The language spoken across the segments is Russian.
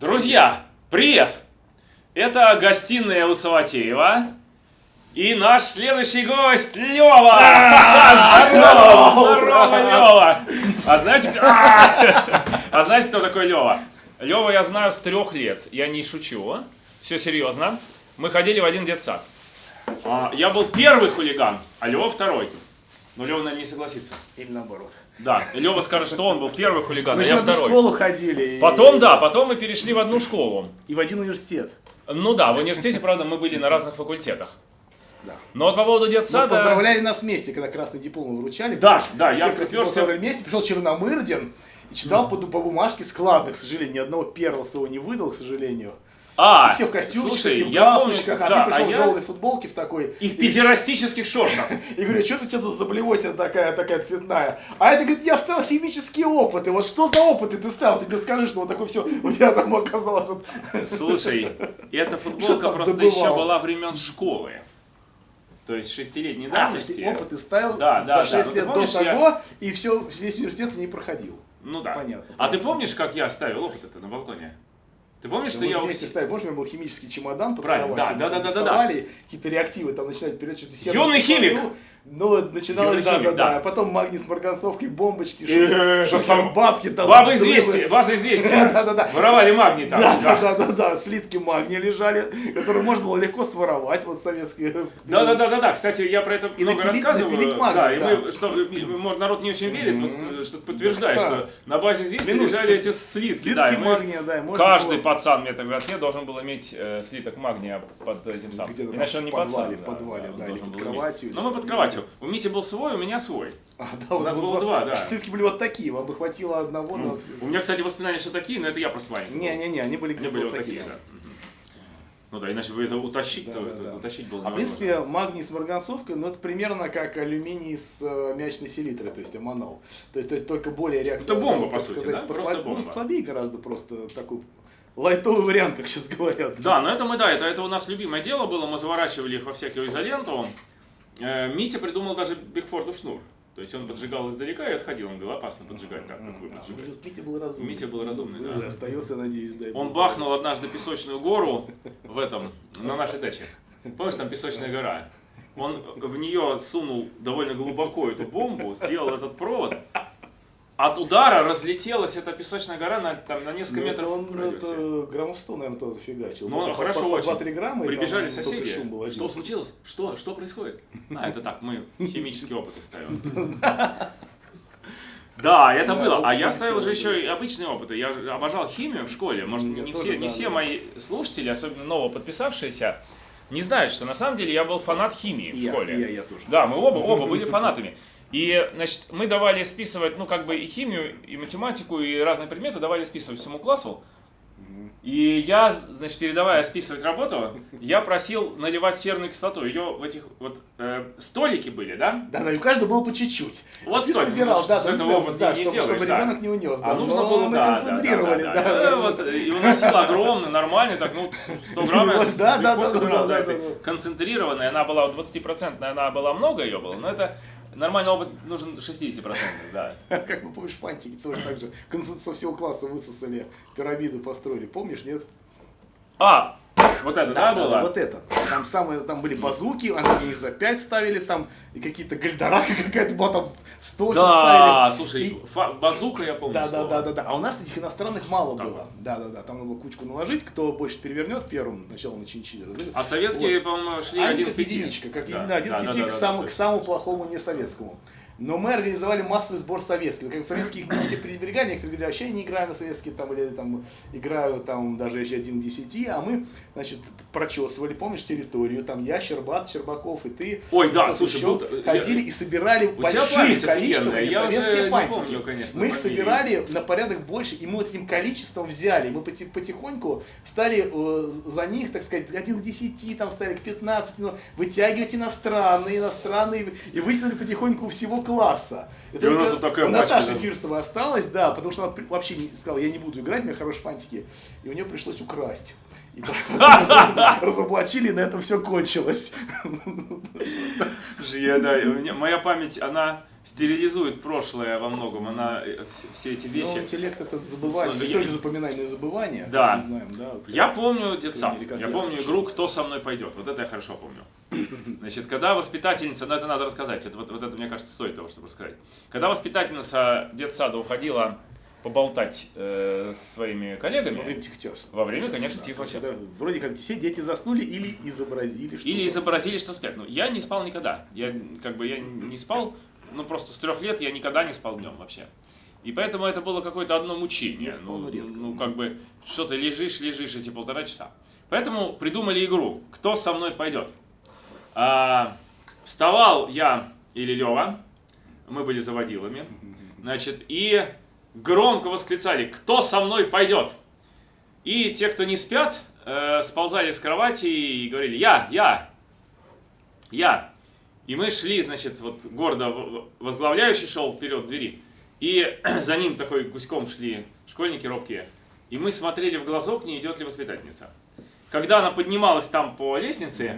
Друзья, привет! Это гостиная у Саватеева. И наш следующий гость Лева! Здорово! Здорово, Лева! А знаете, а знаете, кто такой Лева? Лева я знаю с трех лет. Я не шучу. Все серьезно. Мы ходили в один детсад. А, Я был первый хулиган, а Лева второй. Но Лева, наверное, не согласится. Или наоборот. Да, Лева скажет, что он был первый хулиган, Мы а же в я одну второй. школу ходили. и- Потом, да, потом мы перешли в одну школу. И в один университет. Ну да, в университете, правда, мы были на разных факультетах. Да. Но вот по поводу Мы детсада... поздравляли нас вместе, когда красный диплом вручали. Да, да, я приперся- вместе, пришел Черномырдин и читал по, по бумажке складно, к сожалению, ни одного первого своего не выдал, к сожалению. А, И все в костюмчиках, слушай, и в я помню, а да, ты пришел а в я- желтой футболке в такой. И в педерастических шортах. И говорю, что ты тут за блевотина такая, такая цветная? А это, говорит, я ставил химические опыты. Вот что за опыты ты ставил? Ты мне скажи, что вот такое все у тебя там оказалось. Вот. Слушай, эта футболка просто добывал? еще была времен школы. То есть шестилетней А, давности. ты опыты ставил Да, да, за да. 6 Ну, ты лет до помнишь, я- того, и все, весь университет в ней проходил. Ну да. Понятно, А ты понятно. помнишь, как я ставил опыт это на балконе? Ты помнишь, что я вместе ставили, помнишь, у меня был химический чемодан под Правильно, да, да, да, да, да, какие-то реактивы там начинают вперед, что-то Юный химик! Ну, начиналось, да, да, да, да. а потом магний с марганцовкой, бомбочки, Э, что что сам- бабки там. Бабы известия, база известия. Да-да-да. Воровали магний там. Да, да. да, да, да, да, слитки магния лежали, которые можно было легко своровать, вот советские. Да, да, да, да, да. Кстати, я про это много магний, да, и да. мы, что, народ не очень верит, вот, э, что Да. что на базе известия лежали эти слитки. Слитки да, магния, да, Каждый пацан в метрогородке должен был иметь э, слиток магния под этим самым. Иначе он не в подвале, пацан. в подвале, да, под кроватью. Ну, мы под кроватью. У Мити был свой, у меня свой. А, да, У нас было вас- два, да. Слитки были вот такие, вам бы хватило одного, но... У меня, кстати, воспоминания, что такие, но это я просто маленький. Не-не-не, они были где-то были вот вот такие, да. Ну да, иначе бы это утащить, Да, то да, это да. утащить было А в принципе, магний с марганцовкой, ну это примерно как алюминий с э, мячной селитрой, то есть аммонол. То есть это только более реактивно. Это бомба, по сути, сказать, да? Просто послаб- бомба. Ну, слабее гораздо просто такой лайтовый вариант, как сейчас говорят. Да, но это мы, да, это, это у нас любимое дело было, мы заворачивали их во всякую изоленту. Э, Митя придумал даже Бигфордов шнур. То есть он поджигал издалека и отходил, он говорил, опасно поджигать так, как вы поджигаете. ну, Митя был разумный. Митя был разумный, да. остается, надеюсь, да. Он бахнул однажды песочную гору в этом, на нашей даче. Помнишь, там песочная гора? Он в нее сунул довольно глубоко эту бомбу, сделал этот провод. От удара разлетелась эта песочная гора на, там, на несколько Ну, метров он в радиусе. это, граммов 100, наверное, тоже зафигачил. Ну, по- хорошо по- очень. 2-3 грамма. Прибежали там соседи. шум был один. Что случилось? Что? Что происходит? А, это так, мы химические опыты ставим. Да, это было. А я ставил же еще и обычные опыты. Я обожал химию в школе. Может, не все, не все мои слушатели, особенно ново подписавшиеся, не знают, что на самом деле я был фанат химии в школе. я, я тоже. Да, мы оба, оба были фанатами. И, значит, мы давали списывать, ну, как бы и химию, и математику, и разные предметы давали списывать всему классу. И я, значит, передавая списывать работу, я просил наливать серную кислоту. Ее в этих вот э, столики были, да? Да, да, и у каждого было по чуть-чуть. Вот ты столик, собирал, ну, да, да, этого да, да, не чтобы, сделаешь, чтобы да. ребенок не унес. А да, нужно но было, мы да, да, концентрировали, да, да. да, да, да, вот, и уносил огромный, нормальный, так, ну, 100 грамм я Вот, да, да, легко да, собирал, да, да, это да, да. концентрированная, она была 20%, она была много ее было, но это нормальный опыт нужен 60%, да. Как вы помнишь, фантики тоже так же концент- со всего класса высосали, пирамиды построили. Помнишь, нет? А, вот это, да, было? Вот это. Там самые, там были базуки, они их за 5 ставили, там, и какие-то гальдорака какая-то была, там 100 Да, ставили. слушай, И- фа- базука я помню. Да, да, да, да, да. А у нас этих иностранных мало Так было. Да, да, да. Там надо было кучку наложить, кто больше перевернет первым, сначала на чинчиле разыграть. А советские, Вот. по-моему, шли Они один как к пяти. единичка, как Да, да, один да, к да, пяти да, к, да, самому, то к самому плохому не советскому. Но мы организовали массовый сбор советских. Как советские не все пренебрегали, некоторые говорили, вообще я не играю на советские, там, или там играю там даже если один десяти, а мы, значит, прочесывали, помнишь, территорию, там я, Щербат, Щербаков и ты. Ой, да, слушай, еще, был- ходили и собирали У большие эти я советские фантики. помню, конечно, мы их фамилии. собирали на порядок больше, и мы вот этим количеством взяли, мы поти- потихоньку стали э, за них, так сказать, один к 10, там стали к 15, ну, вытягивать иностранные, иностранные, и вытянули потихоньку всего класса. И И у нас вот такая да. Фирсова осталась, да, потому что она вообще не сказала, я не буду играть, у меня хорошие фантики, и у нее пришлось украсть. И разоблачили, и на этом все кончилось. Слушай, я, да, у меня- моя память, она стерилизует прошлое во многом. Она э, все, эти Ну, вещи. интеллект это забывание, Ну, я- запоминание, но и забывание. Да. Мы знаем, да. вот Я помню детсад. Я помню игру «Кто со мной пойдет». Вот это я хорошо помню. Значит, когда воспитательница, ну это надо рассказать, это, вот, вот это, мне кажется, стоит того, чтобы рассказать. Когда воспитательница детсада уходила поболтать э, своими коллегами, Во время тихчаса. Во время, конечно, да, тихого часа. Вроде как все дети заснули или изобразили, что Или изобразили, что спят. Ну, я не спал никогда. Я как бы я не спал, ну просто с трех лет я никогда не спал днем вообще. И поэтому это было какое-то одно мучение. Ну, редко. ну, как бы, что ты лежишь, лежишь эти полтора часа. Поэтому придумали игру «Кто со мной пойдет?». А, вставал я или Лева, мы были заводилами, значит, и громко восклицали «Кто со мной пойдет?». И те, кто не спят, э, сползали с кровати и говорили «Я, я, я». И мы шли, значит, вот гордо возглавляющий шел вперед двери, и за ним такой гуськом шли школьники робкие. И мы смотрели в глазок, не идет ли воспитательница. Когда она поднималась там по лестнице,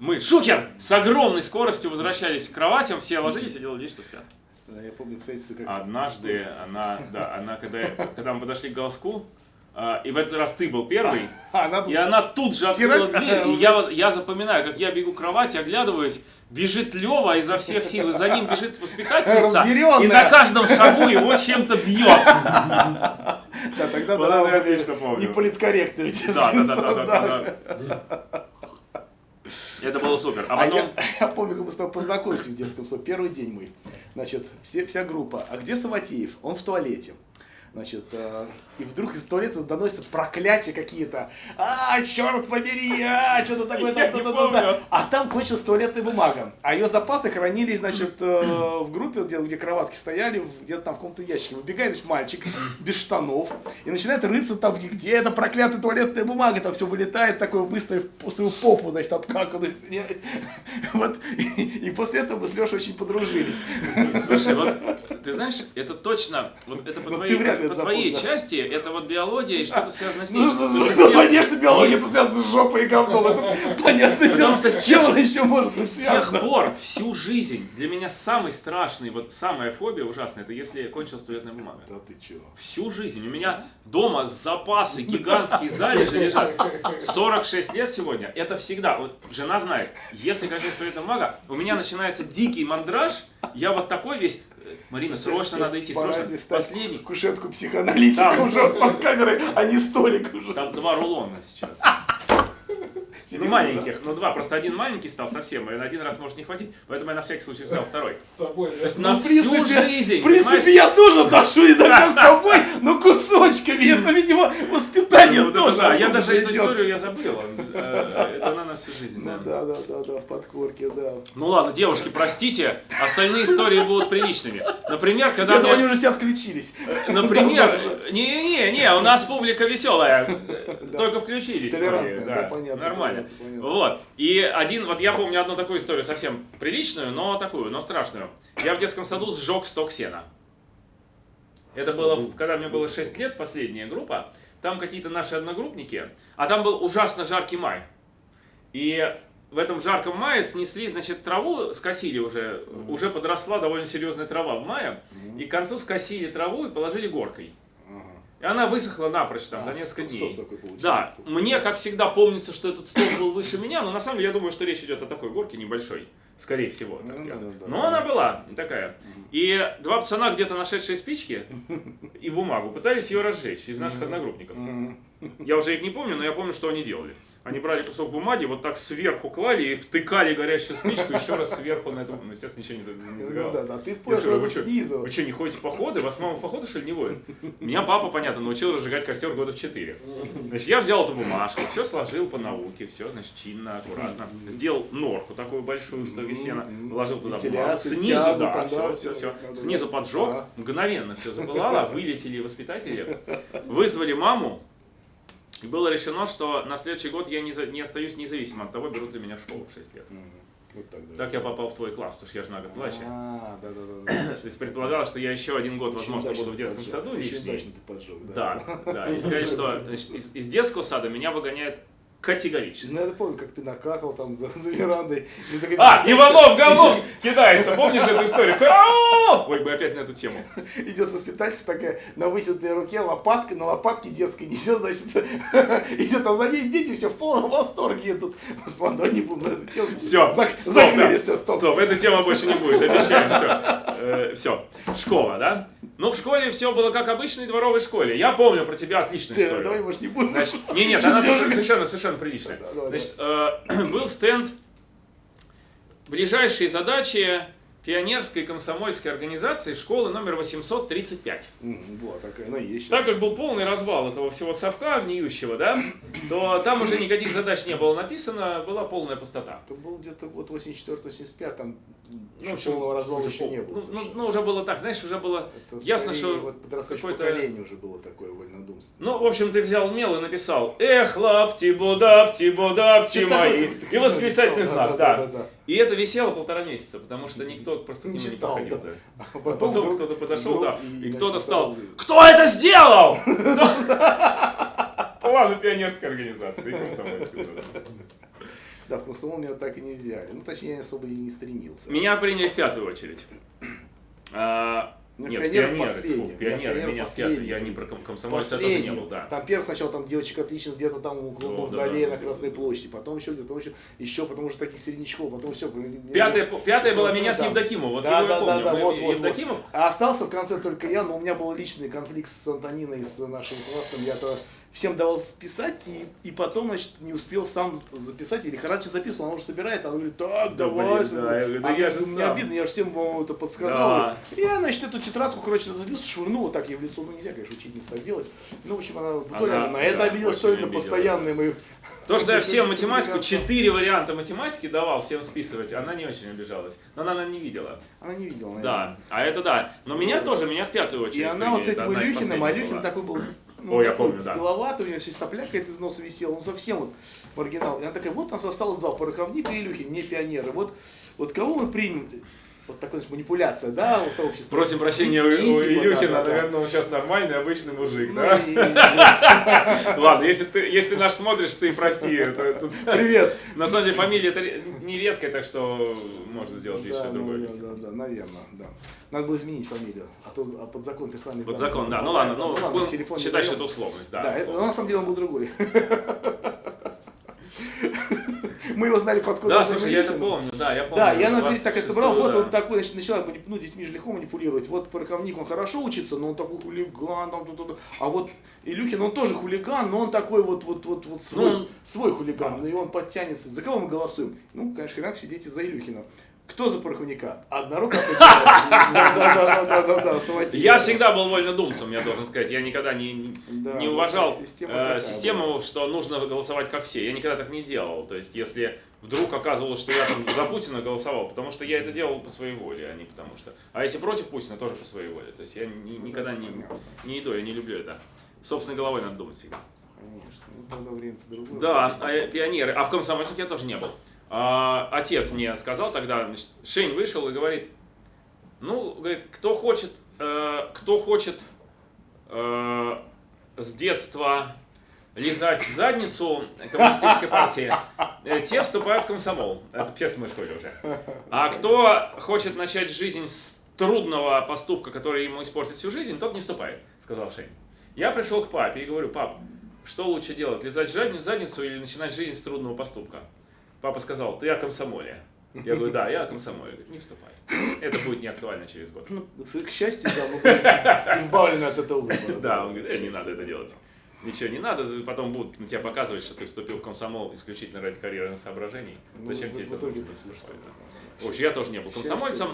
мы, шухер, с огромной скоростью возвращались к кроватям, все ложились и делали вид, что спят. Я помню обстоятельства, как... Однажды она, да, она, когда, когда мы подошли к голоску, а, и в этот раз ты был первый, А, она и она тут же открыла дверь, и я, я запоминаю, как я бегу к кровати, оглядываюсь, бежит Лева изо всех сил, и за ним бежит воспитательница, и на каждом шагу его чем-то бьет. Да, тогда Вот да, я отлично помню. не политкорректно. ведь, Да, да, да, да, да. Это было супер. А А потом, я, я помню, как мы с тобой познакомились в детском саду. Первый день мы. Значит, все, вся группа. А где Саватеев? Он в туалете. Значит, э, и вдруг из туалета доносятся проклятия какие-то. А, черт побери, а, что-то такое. Да, да, да, да. А там кончилась туалетная бумага. А ее запасы хранились, значит, э, в группе, где, где кроватки стояли, где-то там в каком-то ящике. Выбегает значит, мальчик без штанов и начинает рыться там, где, эта проклятая туалетная бумага. Там все вылетает, такой выставив свою попу, значит, обкаканную, извиняюсь. Вот. И, и после этого мы с Лешей очень подружились. слушай, вот ты знаешь, это точно, вот это по Ну, твоей, ты вряд ли по это твоей запомнил. Это вот биология и что-то связано с ней. Ну, что, Потому тех- конечно, биология это связано с жопой и говном. Это понятное дело. что С чем она еще может быть С тех связана? пор, всю жизнь, для меня самый страшный, вот самая фобия ужасная, это если кончилась туалетная бумага. Да ты чего? Всю жизнь. У меня дома запасы гигантские залежи лежат. 46 лет сегодня. Это всегда. Вот жена знает. Если кончается туалетная бумага, у меня начинается дикий мандраж. Я вот такой весь. Марина, срочно надо идти. Срочно. Последний. Кушетку психоаналитика уже под камерой, а не столик уже. Там два рулона сейчас. Ну, Серьезно, маленьких, ну два. Просто один маленький стал совсем, и на один раз может не хватить. Поэтому я на всякий случай взял второй. С собой, То есть да? на Ну, в всю принципе- жизнь. В принципе, понимаешь? я тоже ношу иногда с собой, но кусочками. Это, видимо, воспитание Ну, тоже. да. Я даже эту идет. историю я забыл. Э, Это она на всю жизнь. Ну да. да, да, да, да, в подкорке, да. Ну ладно, девушки, простите, остальные истории будут приличными. Например, когда Я думаю, они уже все отключились. Например, не-не-не, у нас публика веселая, Да. только включились. Толерантная, да, понятно, Нормально. Вот. И один, вот я помню одну такую историю, совсем приличную, но такую, но страшную. Я в детском саду сжег сток сена. Это было, когда мне было 6 лет, последняя группа. Там какие-то наши одногруппники, а там был ужасно жаркий май. И в этом жарком мае снесли, значит, траву, скосили уже, уже подросла довольно серьезная трава в мае, и к концу скосили траву и положили горкой. И она высохла напрочь там за А, несколько стоп, дней. такой. Да, мне, как всегда, помнится, что этот стол был выше меня, но на самом деле я думаю, что речь идет о такой горке небольшой. Скорее всего. Ну, я- да, да, но да. она была такая. И два пацана, где-то нашедшие спички и бумагу, пытались ее разжечь из наших одногруппников. Я уже их не помню, но я помню, что они делали. Они брали кусок бумаги, вот так сверху клали и втыкали горящую спичку еще раз сверху на эту... Ну, естественно, ничего не, не Ну да, да, ты понял, вы снизу. вы что, не ходите в походы? Вас мама в походы, что ли, не водит? Меня папа, понятно, научил разжигать костер года в 4. Значит, я взял эту бумажку, все сложил по науке, все, значит, чинно, аккуратно. Сделал норку такую большую, стоги сена, вложил туда бумагу. Снизу, да, все, все, все. Снизу поджег, мгновенно все запылало, вылетели воспитатели, вызвали маму, и было решено, что на следующий год я не, за- не остаюсь независимо от того, берут ли меня в школу в 6 лет. Мгм. Вот так, да. Так я попал в твой класс, потому что я же на год младше. А, да, да, да. То есть предполагалось, что я еще один год, Очень возможно, буду в детском поджег. саду Очень лишний. удачно ты поджег, да. Да, да. И сказали, что значит, из, из детского сада меня выгоняют Категорически. Ну, я помню, как ты накакал там за, за верандой. А, Иванов говно кидается, помнишь эту историю? Ой, мы опять на эту тему. Идет воспитательница такая на высетой руке, лопаткой, на лопатке детской несет, значит, идет, а за ней дети все в полном восторге. Тут с ладони будем на эту тему. Все, Зак- стоп, закрыли, да. все, стоп. Стоп, эта тема больше не будет, обещаем, все. все, школа, да? Ну, в школе все было как обычной дворовой школе. Я помню про тебя отличную Ты, историю. давай, может, не будем. Значит, не, нет, она совершенно, совершенно, совершенно приличная. Да, Значит, э, был стенд ближайшие задачи пионерской комсомольской организации школы номер 835. М, Была такая, она есть. Так как был полный развал этого всего совка гниющего, да, то там уже никаких задач не было написано, была полная пустота. Это был где-то год 84-85, там Ну, общем, полного развала уже еще не было. Ну, ну, ну, уже было так, знаешь, уже было Это ясно, что вот какой-то... поколение уже было такое вольнодумство. Ну, в общем, ты взял мел и написал «Эх, лапти, будапти Что-то мои» и восклицательный знак, да, да. да. И это висело полтора месяца, потому что никто просто к Не нему не читал, подходил. да. да. А А потом вдруг- кто-то подошел, да, и, кто-то значит, стал «Кто это сделал?» Планы пионерской организации, комсомольской, да. Да, в комсомол меня так и не взяли. Ну, точнее, я особо и не стремился. Меня приняли в пятую очередь. А, Ну, Нет, пионеры в пионеры, последние. тьфу, Я пионеры, меня в пятую, я не про ком- комсомольца тоже Последний. не был, да. Там первый сначала там девочек отлично где-то там у Да, мавзолея да, на да, Красной да. площади, потом еще где-то еще, еще, потому что таких середнячков, потом все. Пятая, пятая была меня с Да. Евдокимовым, вот Да, его я да, да, помню. да, Мы- вот, вот, Евдокимов, А остался в конце только я, но у меня был личный конфликт с Антониной, с нашим классом. Я-то всем давал писать, и, и потом, значит, не успел сам записать, или Харадзе записывал, она уже собирает, она говорит, так, Да, давай. блин, да, я говорю, да А я же мне сам. обидно, я же всем, по-моему, это подсказал. Да. И я, значит, эту тетрадку, короче, разлился, швырнул, вот так ей в лицо, ну нельзя, конечно, учительница так делать. Ну, в общем, она, то ли Она, она на это да, обиделась, то ли на постоянные мои... То, что я всем математику, четыре варианта математики давал всем списывать, она не очень обижалась. Но она, наверное, не видела. Она не видела, наверное. Да, а это да. Но меня тоже, меня в пятую очередь И она вот а последних Илюхин была. такой был, ну, Ой, я помню, да. головатый, у него все сопля какая-то из носа висела, он совсем вот маргинал. И она такая, вот у нас осталось два, пороховника и Илюхин, не пионеры. Вот, вот кого мы примем? Вот такая значит, манипуляция, да, у сообщества. Просим прощения у, у Извините, типа, Илюхина, да, да, наверное, он сейчас нормальный, обычный мужик, Ну, да? и- Ладно, если ты, если ты наш смотришь, ты прости. это- тут- Привет. На самом деле фамилия это не редкая, так что можно сделать Да, другой ну, Илюхин. да, да, да, наверное, да. Надо было изменить фамилию, а то а под закон персональный Под закон, да. Ну ладно, ну, будем телефон не считать, что это условность, да. Да, это, на самом деле он был другой. Мы его знали под кодом Да, слушай, я это помню, да, я помню. Да, я на 26-ю, так и собрал, вот он такой, значит, манип- ну, детьми же легко манипулировать. Вот пороховник, он хорошо учится, но он такой хулиган, там, тут, тут. а вот Илюхин, он тоже хулиган, но он такой вот, вот, вот, вот свой, Ну, свой хулиган, и он подтянется. За кого мы голосуем? Ну, конечно, хрен все дети за Илюхина. Кто за пороховника? Одна рука поднялась. Да, да, да, да, да, да, Саватеев. Я всегда был вольнодумцем, я должен сказать. Я никогда не, уважал э, систему, что нужно голосовать как все. Я никогда так не делал. То есть, если вдруг оказывалось, что я там за Путина голосовал, потому что я это делал по своей воле, а не потому что. А если против Путина, тоже по своей воле. То есть я ни- никогда не, не иду, я не люблю это. Собственной головой надо думать всегда. Конечно, ну тогда время-то другое. Да, а, пионеры. А в комсомольске я тоже не был. А, отец мне сказал тогда, значит, Шень вышел и говорит, ну, говорит, кто хочет, э, кто хочет э, с детства лизать задницу коммунистической партии, э, те вступают в комсомол. Это все мы школе уже. А кто хочет начать жизнь с трудного поступка, который ему испортит всю жизнь, тот не вступает, сказал Шень. Я пришел к папе и говорю, пап, что лучше делать, лизать задни- задницу или начинать жизнь с трудного поступка? Папа сказал, ты о комсомоле. Я говорю, да, я о комсомоле. Говорит, не вступай. Это будет не актуально через год. Ну, к счастью, да, мы избавлены от этого выбора. Да, он говорит, «Э, не надо это делать. Ничего не надо, потом будут на тебя показывать, что ты вступил в комсомол исключительно ради карьерных соображений. Ну, Зачем тебе это нужно? Что это? В общем, я тоже не был комсомольцем.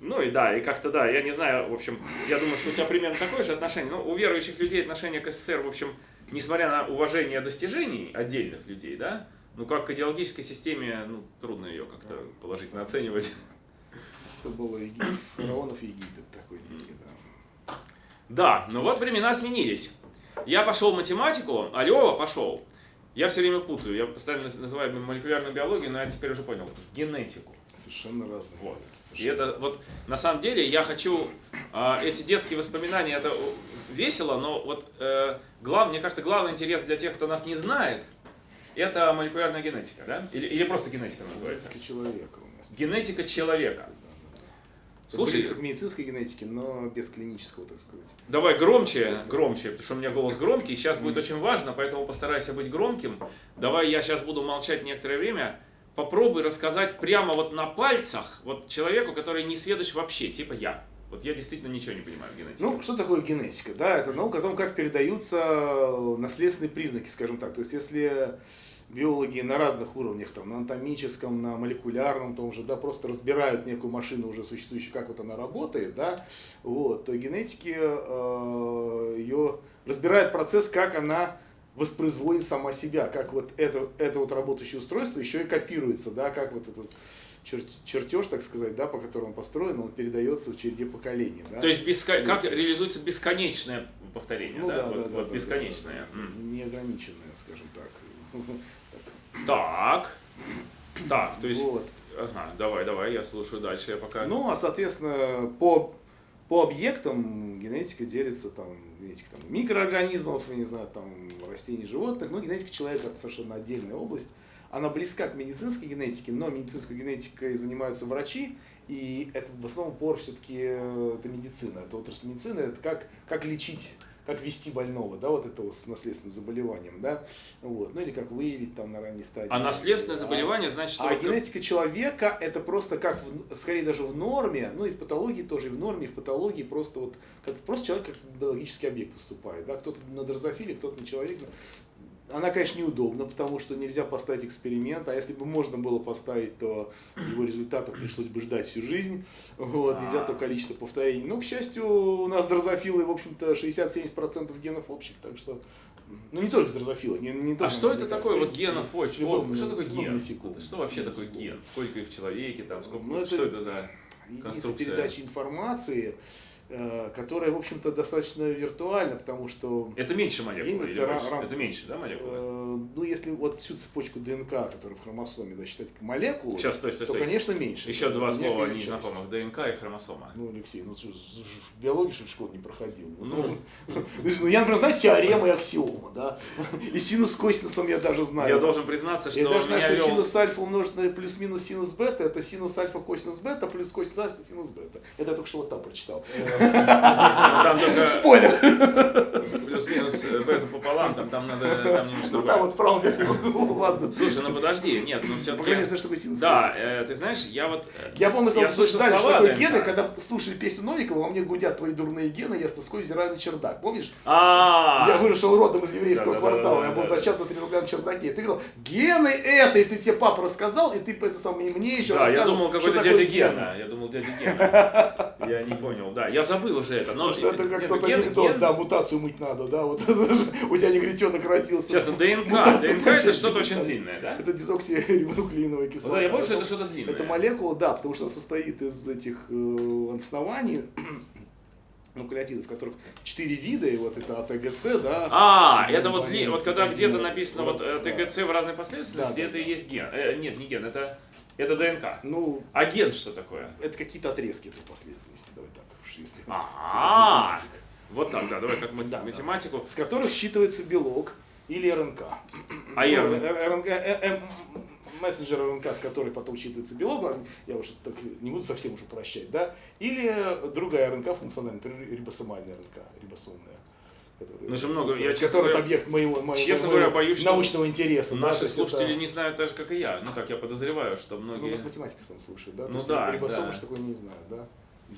Ну и да, и как-то да, я не знаю, в общем, я думаю, что у тебя примерно такое же отношение. Ну, у верующих людей отношение к СССР, в общем, несмотря на уважение достижений отдельных людей, да, ну как к идеологической системе, ну, трудно ее как-то положительно оценивать. Это было Египет, фараонов Египет такой некий, да. Да, но вот времена сменились. Я пошел в математику, а Лева пошел. Я все время путаю, я постоянно называю молекулярную биологию, но я теперь уже понял, генетику. Совершенно разные. Вот. И Совершенно. это вот на самом деле я хочу а, эти детские воспоминания это весело, но вот э, глав, мне кажется главный интерес для тех, кто нас не знает, это молекулярная генетика, да? Или, или просто генетика называется? Генетика человека у нас. Генетика человека. Слушай, Слушай, близко к медицинской генетике, но без клинического, так сказать. давай громче, громче, потому что у меня голос громкий, сейчас будет очень важно, поэтому постарайся быть громким. Давай я сейчас буду молчать некоторое время. Попробуй рассказать прямо вот на пальцах вот человеку, который не сведущ вообще, типа я. Вот я действительно ничего не понимаю в генетике. Ну, что такое генетика? Да, это наука о том, как передаются наследственные признаки, скажем так. То есть, если биологи на разных уровнях, там, на анатомическом, на молекулярном, том же, да, просто разбирают некую машину уже существующую, как вот она работает, да, вот, то генетики э, ее разбирают процесс, как она воспроизводит сама себя, как вот это, это вот работающее устройство еще и копируется, да, как вот этот чер- чертеж, так сказать, да, по которому построен, он передается в череде поколений. Да? То есть беско- как реализуется бесконечное повторение, ну, да? да, вот да, вот да, бесконечное. да, да. Неограниченное, скажем так. Так. Так, то есть... Вот. Ага, давай, давай, я слушаю дальше, я пока... Ну, а соответственно, по, по объектам генетика делится там, генетика там, микроорганизмов, я не знаю, там, растений, животных, но генетика человека это совершенно отдельная область. Она близка к медицинской генетике, но медицинской генетикой занимаются врачи, и это в основном пор все-таки это медицина, это отрасль медицины, это как, как лечить как вести больного, да, вот этого с наследственным заболеванием, да, вот, ну или как выявить там на ранней стадии. А наследственное А- заболевание, значит, что... а вот- генетика человека это просто как, в- скорее даже в норме, ну и в патологии тоже, и в норме, и в патологии просто вот, как просто человек как биологический объект выступает, да, кто-то на дрозофиле, кто-то на человек. Она, конечно, неудобна, потому что нельзя поставить эксперимент, а если бы можно было поставить, то его результатов пришлось бы ждать всю жизнь, вот, нельзя то количество повторений. Но, к счастью, у нас дрозофилы, в общем-то, 60-70% генов общих, так что, ну не только с дрозофилы, не, не А только что с это такое вот генов? Любым- что такое ген? Что вообще такое ген? Сколько их в человеке, там, сколько, Ну, что это за... Конструкция. передачи информации, которая, в общем-то, достаточно виртуальна, потому что, Это меньше молекулы это больше? рам- Это меньше, да, молекулы? э, ну, если вот всю цепочку ДНК, которая в хромосоме, да, считать как молекулу, Сейчас, стой, стой, то, стой. конечно, меньше. Еще Это два слова часть. незнакомых. ДНК и хромосома. Ну, Алексей, ну, в биологии, что ли, школу не проходил? Ну. Ну, ну, я, например, знаю теоремы и аксиомы, да, и синус с косинусом я даже знаю. Я должен признаться, что Я даже знаю, что вел... синус альфа умножить на плюс-минус синус бета, это синус альфа косинус бета плюс косинус альфа синус бета. Это я только что вот там прочитал. Там только Спойлер! плюс-минус э, бета пополам, там, там надо там Ну там вот в правом верхнем углу, ладно. Слушай, ну подожди, нет, ну По все-таки... крайней мере, знаю, что такое синус Да, э, ты знаешь, я вот... э, Я помню, я что слышал что такое гены, когда слушали песню Новикова, во мне гудят твои дурные гены, я с тоской взираю на чердак. Помнишь? А, Я вышел родом из еврейского квартала, я был зачат за 3 рубля на чердаке. И ты говорил, гены это, и ты тебе папа рассказал, и ты это самое и мне еще Да, я думал, какой-то дядя. Гена. Я думал, дядя Гена. Я не понял, да. Я забыл уже это. Но Что это как ген- анекдот, ген- да, мутацию мыть надо, да, вот у тебя негритенок родился. Честно, ДНК. Мутацию ДНК это что-то не очень длинное, да? Это дезоксирибонуклеиновая кислота. Да, я что это что-то длинное. Это молекула, да, потому что состоит из этих э, оснований, нуклеотидов, которых четыре вида, и вот это АТГЦ, да. А, Ну, это вот, ли- вот когда где-то написано вот э, да. В разной последовательности, Да, да, это и есть ген. Э, нет, не ген, это, это ДНК. Ну, А ген что такое? это какие-то отрезки этой последовательности, давай так уж, если. А, математик. вот так, да, давай как мат- Да, да. математику. С которых считывается белок или РНК. А Ну, РНК? э, РНК, э, э, мессенджер РНК, с которой потом считывается белок, я уж так не буду совсем уж упрощать, да, или другая РНК функциональная, например, рибосомальная РНК, рибосомная. которая- Ну, же много, я, честно говоря, объект моего, моего, честно моего говоря, боюсь, научного интереса. да, то Наши есть слушатели это- не знают так же, как и я. Ну так, я подозреваю, что Ну, многие... нас математика сам слушает, да? То Ну есть да, Рибосомы, да. что такое не знаю, да?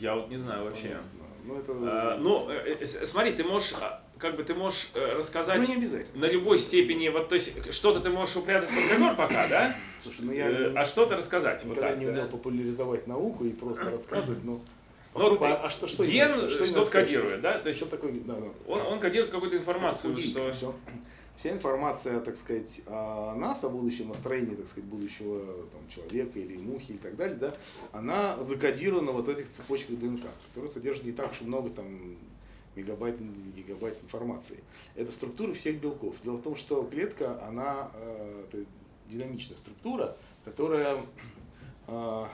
Я вот не знаю вообще. Ну, это... А, ну, э, э, смотри, ты можешь, а, как бы ты можешь э, рассказать ну, не обязательно. на любой степени, вот, то есть, что-то ты можешь упрятать под ковер пока, да? Слушай, ну я А что-то рассказать, вот так, не да? умел популяризовать науку и просто рассказывать, но... Ну, а, а что, что ген что-то кодирует, да? То есть, Что такое, да, да. он, он кодирует какую-то информацию, что... Всё. Вся информация, так сказать, о нас, о будущем, о строении, так сказать, будущего там, человека или мухи и так далее, да, она закодирована вот в этих цепочках ДНК, которые содержат не так уж много там мегабайт, гигабайт информации. Это структуры всех белков. Дело в том, что клетка, она э, динамичная структура, которая э,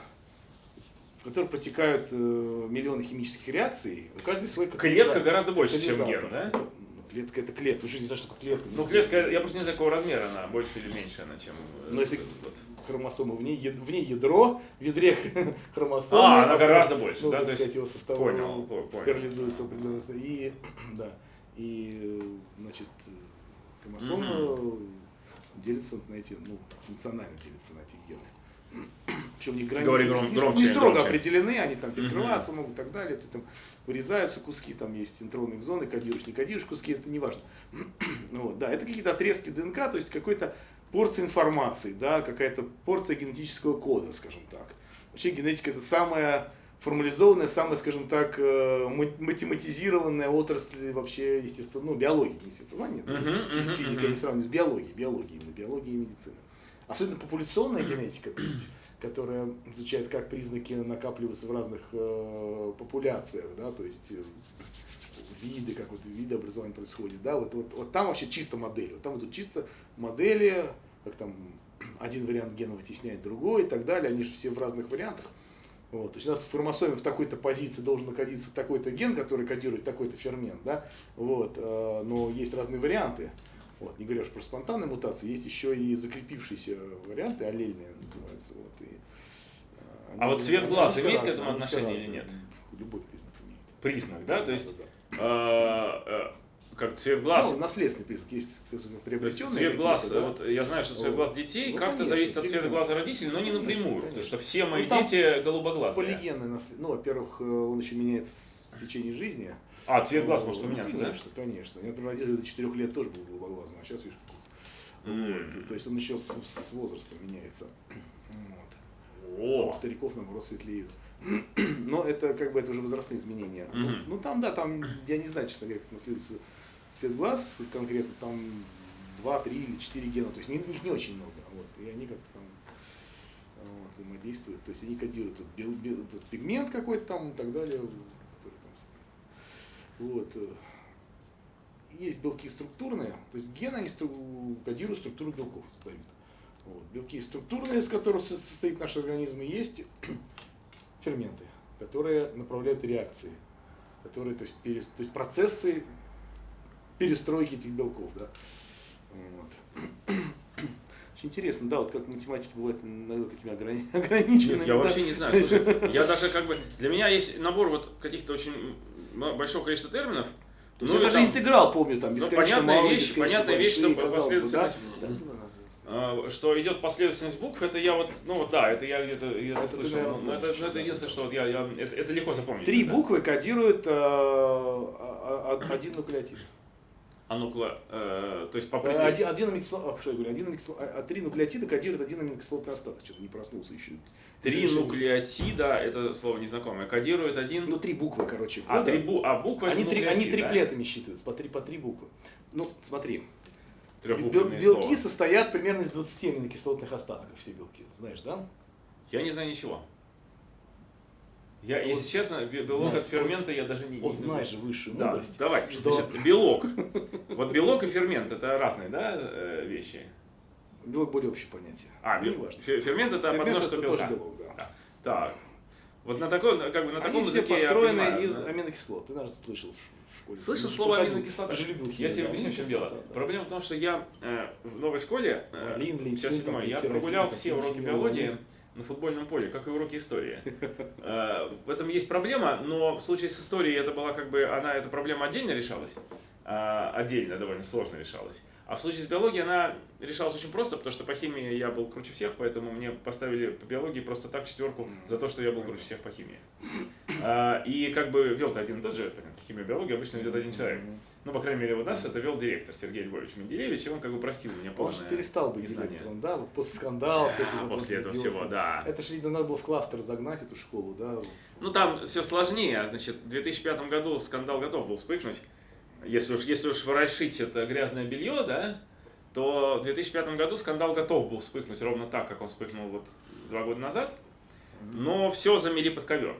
в которой протекают э, миллионы химических реакций, у каждой свой Клетка катализатор. гораздо больше, чем Катализатор. ген, да? Клетка это клетка. Вы же не знаете, что такое клетка. Ну, клетка, я просто не знаю, какого размера она, больше или меньше она, чем... э, Но если вот. хромосомы в ней, яд- в ней ядро, в ядре хромосомы. А, она гораздо больше, ну, да, то есть- его состав понял, по- понял. определенном состоянии. И, да, и, значит, хромосомы делятся на эти, ну, функционально делятся на эти гены. Причем них границы Говори не- гром- не, громче, не строго громче. определены, они там перекрываться могут и так далее, ты там вырезаются куски, там есть интронные зоны, кодируешь, не кодируешь куски, это не важно. Вот, да, это какие-то отрезки ДНК, то есть какой-то порция информации, да, какая-то порция генетического кода, скажем так. Вообще генетика это самая формализованная, самая, скажем так, э, ма- математизированная отрасль вообще, естественно, ну, биологии, не естествознания, да, Мгм, с физикой не сравнивать, с биологией, биологией, именно биологией и медицины. Особенно популяционная генетика, то есть, которая изучает, как признаки накапливаются в разных э, популяциях, да, то есть э, виды, как вот видообразование происходит, да, вот, вот, вот там вообще чисто модели, вот там идут чисто модели, как там один вариант гена вытесняет другой и так далее, они же все в разных вариантах. Вот, то есть у нас в хромосоме в такой-то позиции должен находиться такой-то ген, который кодирует такой-то фермент, да, вот, э, но есть разные варианты. Вот, не говоря уж про спонтанные мутации, есть еще и закрепившиеся варианты, аллельные называются. Вот, и, э, А вот цвет глаз имеет к этому отношение или нет? Любой признак имеет. Признак, да? То есть, э, э, как цвет глаз... Ну, наследственный признак есть приобретенный. цвет глаз, да. вот я знаю, что цвет глаз детей Ну, как-то конечно, зависит от цвета глаза родителей, но не Конечно, напрямую. конечно. Потому что все мои Ну, дети голубоглазые. Полигенное наследие. Ну, во-первых, э, он еще меняется в течение жизни. А, цвет глаз может Ну, поменяться, да? Конечно, конечно. Я, например, родитель до 4 лет тоже был голубоглазым, а сейчас, видишь, вот. то есть он еще с, с возрастом меняется. Вот. О, у стариков, наоборот, светлеют. Но это как бы это уже возрастные изменения. Ну, Мгм. Ну там, да, там, я не знаю, честно говоря, как наследуется цвет глаз конкретно, там 2, 3 или 4 гена, то есть их не очень много. Вот, и они как-то там вот, взаимодействуют, то есть они кодируют тут бел- бел- тут пигмент какой-то там и так далее. там, вот. э. Есть белки структурные, то есть гены они стру- кодируют структуру белков, создают. Вот. Белки структурные, из которых со- состоит наш организм, и есть ферменты, которые направляют реакции, которые, то есть, перес- то есть процессы перестройки этих белков, да. Вот. Очень интересно, да, вот как математики бывают иногда такими ограни- ограниченными. Нет, я да. вообще не знаю. Слушай, я даже как бы... Для меня есть набор вот каких-то очень большого количества терминов. То Ну, даже там, интеграл помню, там, бесконечно понятная малый, вещь, понятная вещь, что казалось бы, да. последовательность- Да, да, да. э, что идет последовательность букв, это я вот, ну вот да, это я где-то Это ты, слышал. наверное, но это, помнишь, ну, это да. единственное, что вот я, я это, это легко запомнить. Три да. буквы кодируют э, а- а- один нуклеотид. А ну-ка, э, то есть по Э, определению- Один, один а, что я говорю, один аминокисло- а, а три нуклеотида кодируют один аминокислотный остаток. Что-то не проснулся еще. Три Решил. нуклеотида, это слово незнакомое, кодирует один... Ну, три буквы, короче. а, три бу... а буквы они, три, они нуклеотид, да? триплетами считываются, по три, по три буквы. Ну, смотри, бел- белки слова. состоят примерно из 20 аминокислотных остатков, все белки, знаешь, да? Я не знаю ничего. Я, Вот если честно, бе- белок знай, от фермента я даже не... Узнай же высшую Да, мудрость. давай. что- Значит, белок. Вот белок и фермент это разные, да, э, вещи? Белок более общее понятие. А, бе- неважно. фе- фермент это Фермент подмножество это белка. тоже белок, да. Да. Так. Вот на такой, как бы на таком Они все языке я построены понимаю, из да. аминокислот. Ты, наверное, слышал в школе. Слышал слово аминокислота? Ты же любил Я тебе объясню, в чем дело. да. Проблема в том, что я э, в новой школе, э, Лин, сейчас седьмой, я прогулял все уроки биологии лин. На футбольном поле, как и уроки истории. Э, В этом есть проблема, но в случае с историей это была как бы, она, эта проблема отдельно решалась, а, отдельно довольно сложно решалась. А в случае с биологией она решалась очень просто, потому что по химии я был круче всех, поэтому мне поставили по биологии просто так четверку за то, что я был круче всех по химии. А, И как бы вел-то один и тот же, понятно, химия, биология обычно ведет один человек. Ну, по крайней мере, у нас это вел директор Сергей Львович Менделевич, и он как бы простил меня Он же полное перестал быть незнание. директором, да, вот после скандалов. этих А, вот после он этого делался. всего, да. Это же, видно, надо было в кластер загнать эту школу, да. Ну там все сложнее. Значит, в 2005 году скандал готов был вспыхнуть. Если уж, если уж ворошить это грязное белье, да, то в 2005 году скандал готов был вспыхнуть ровно так, как он вспыхнул вот два года назад. Но все замели под ковер.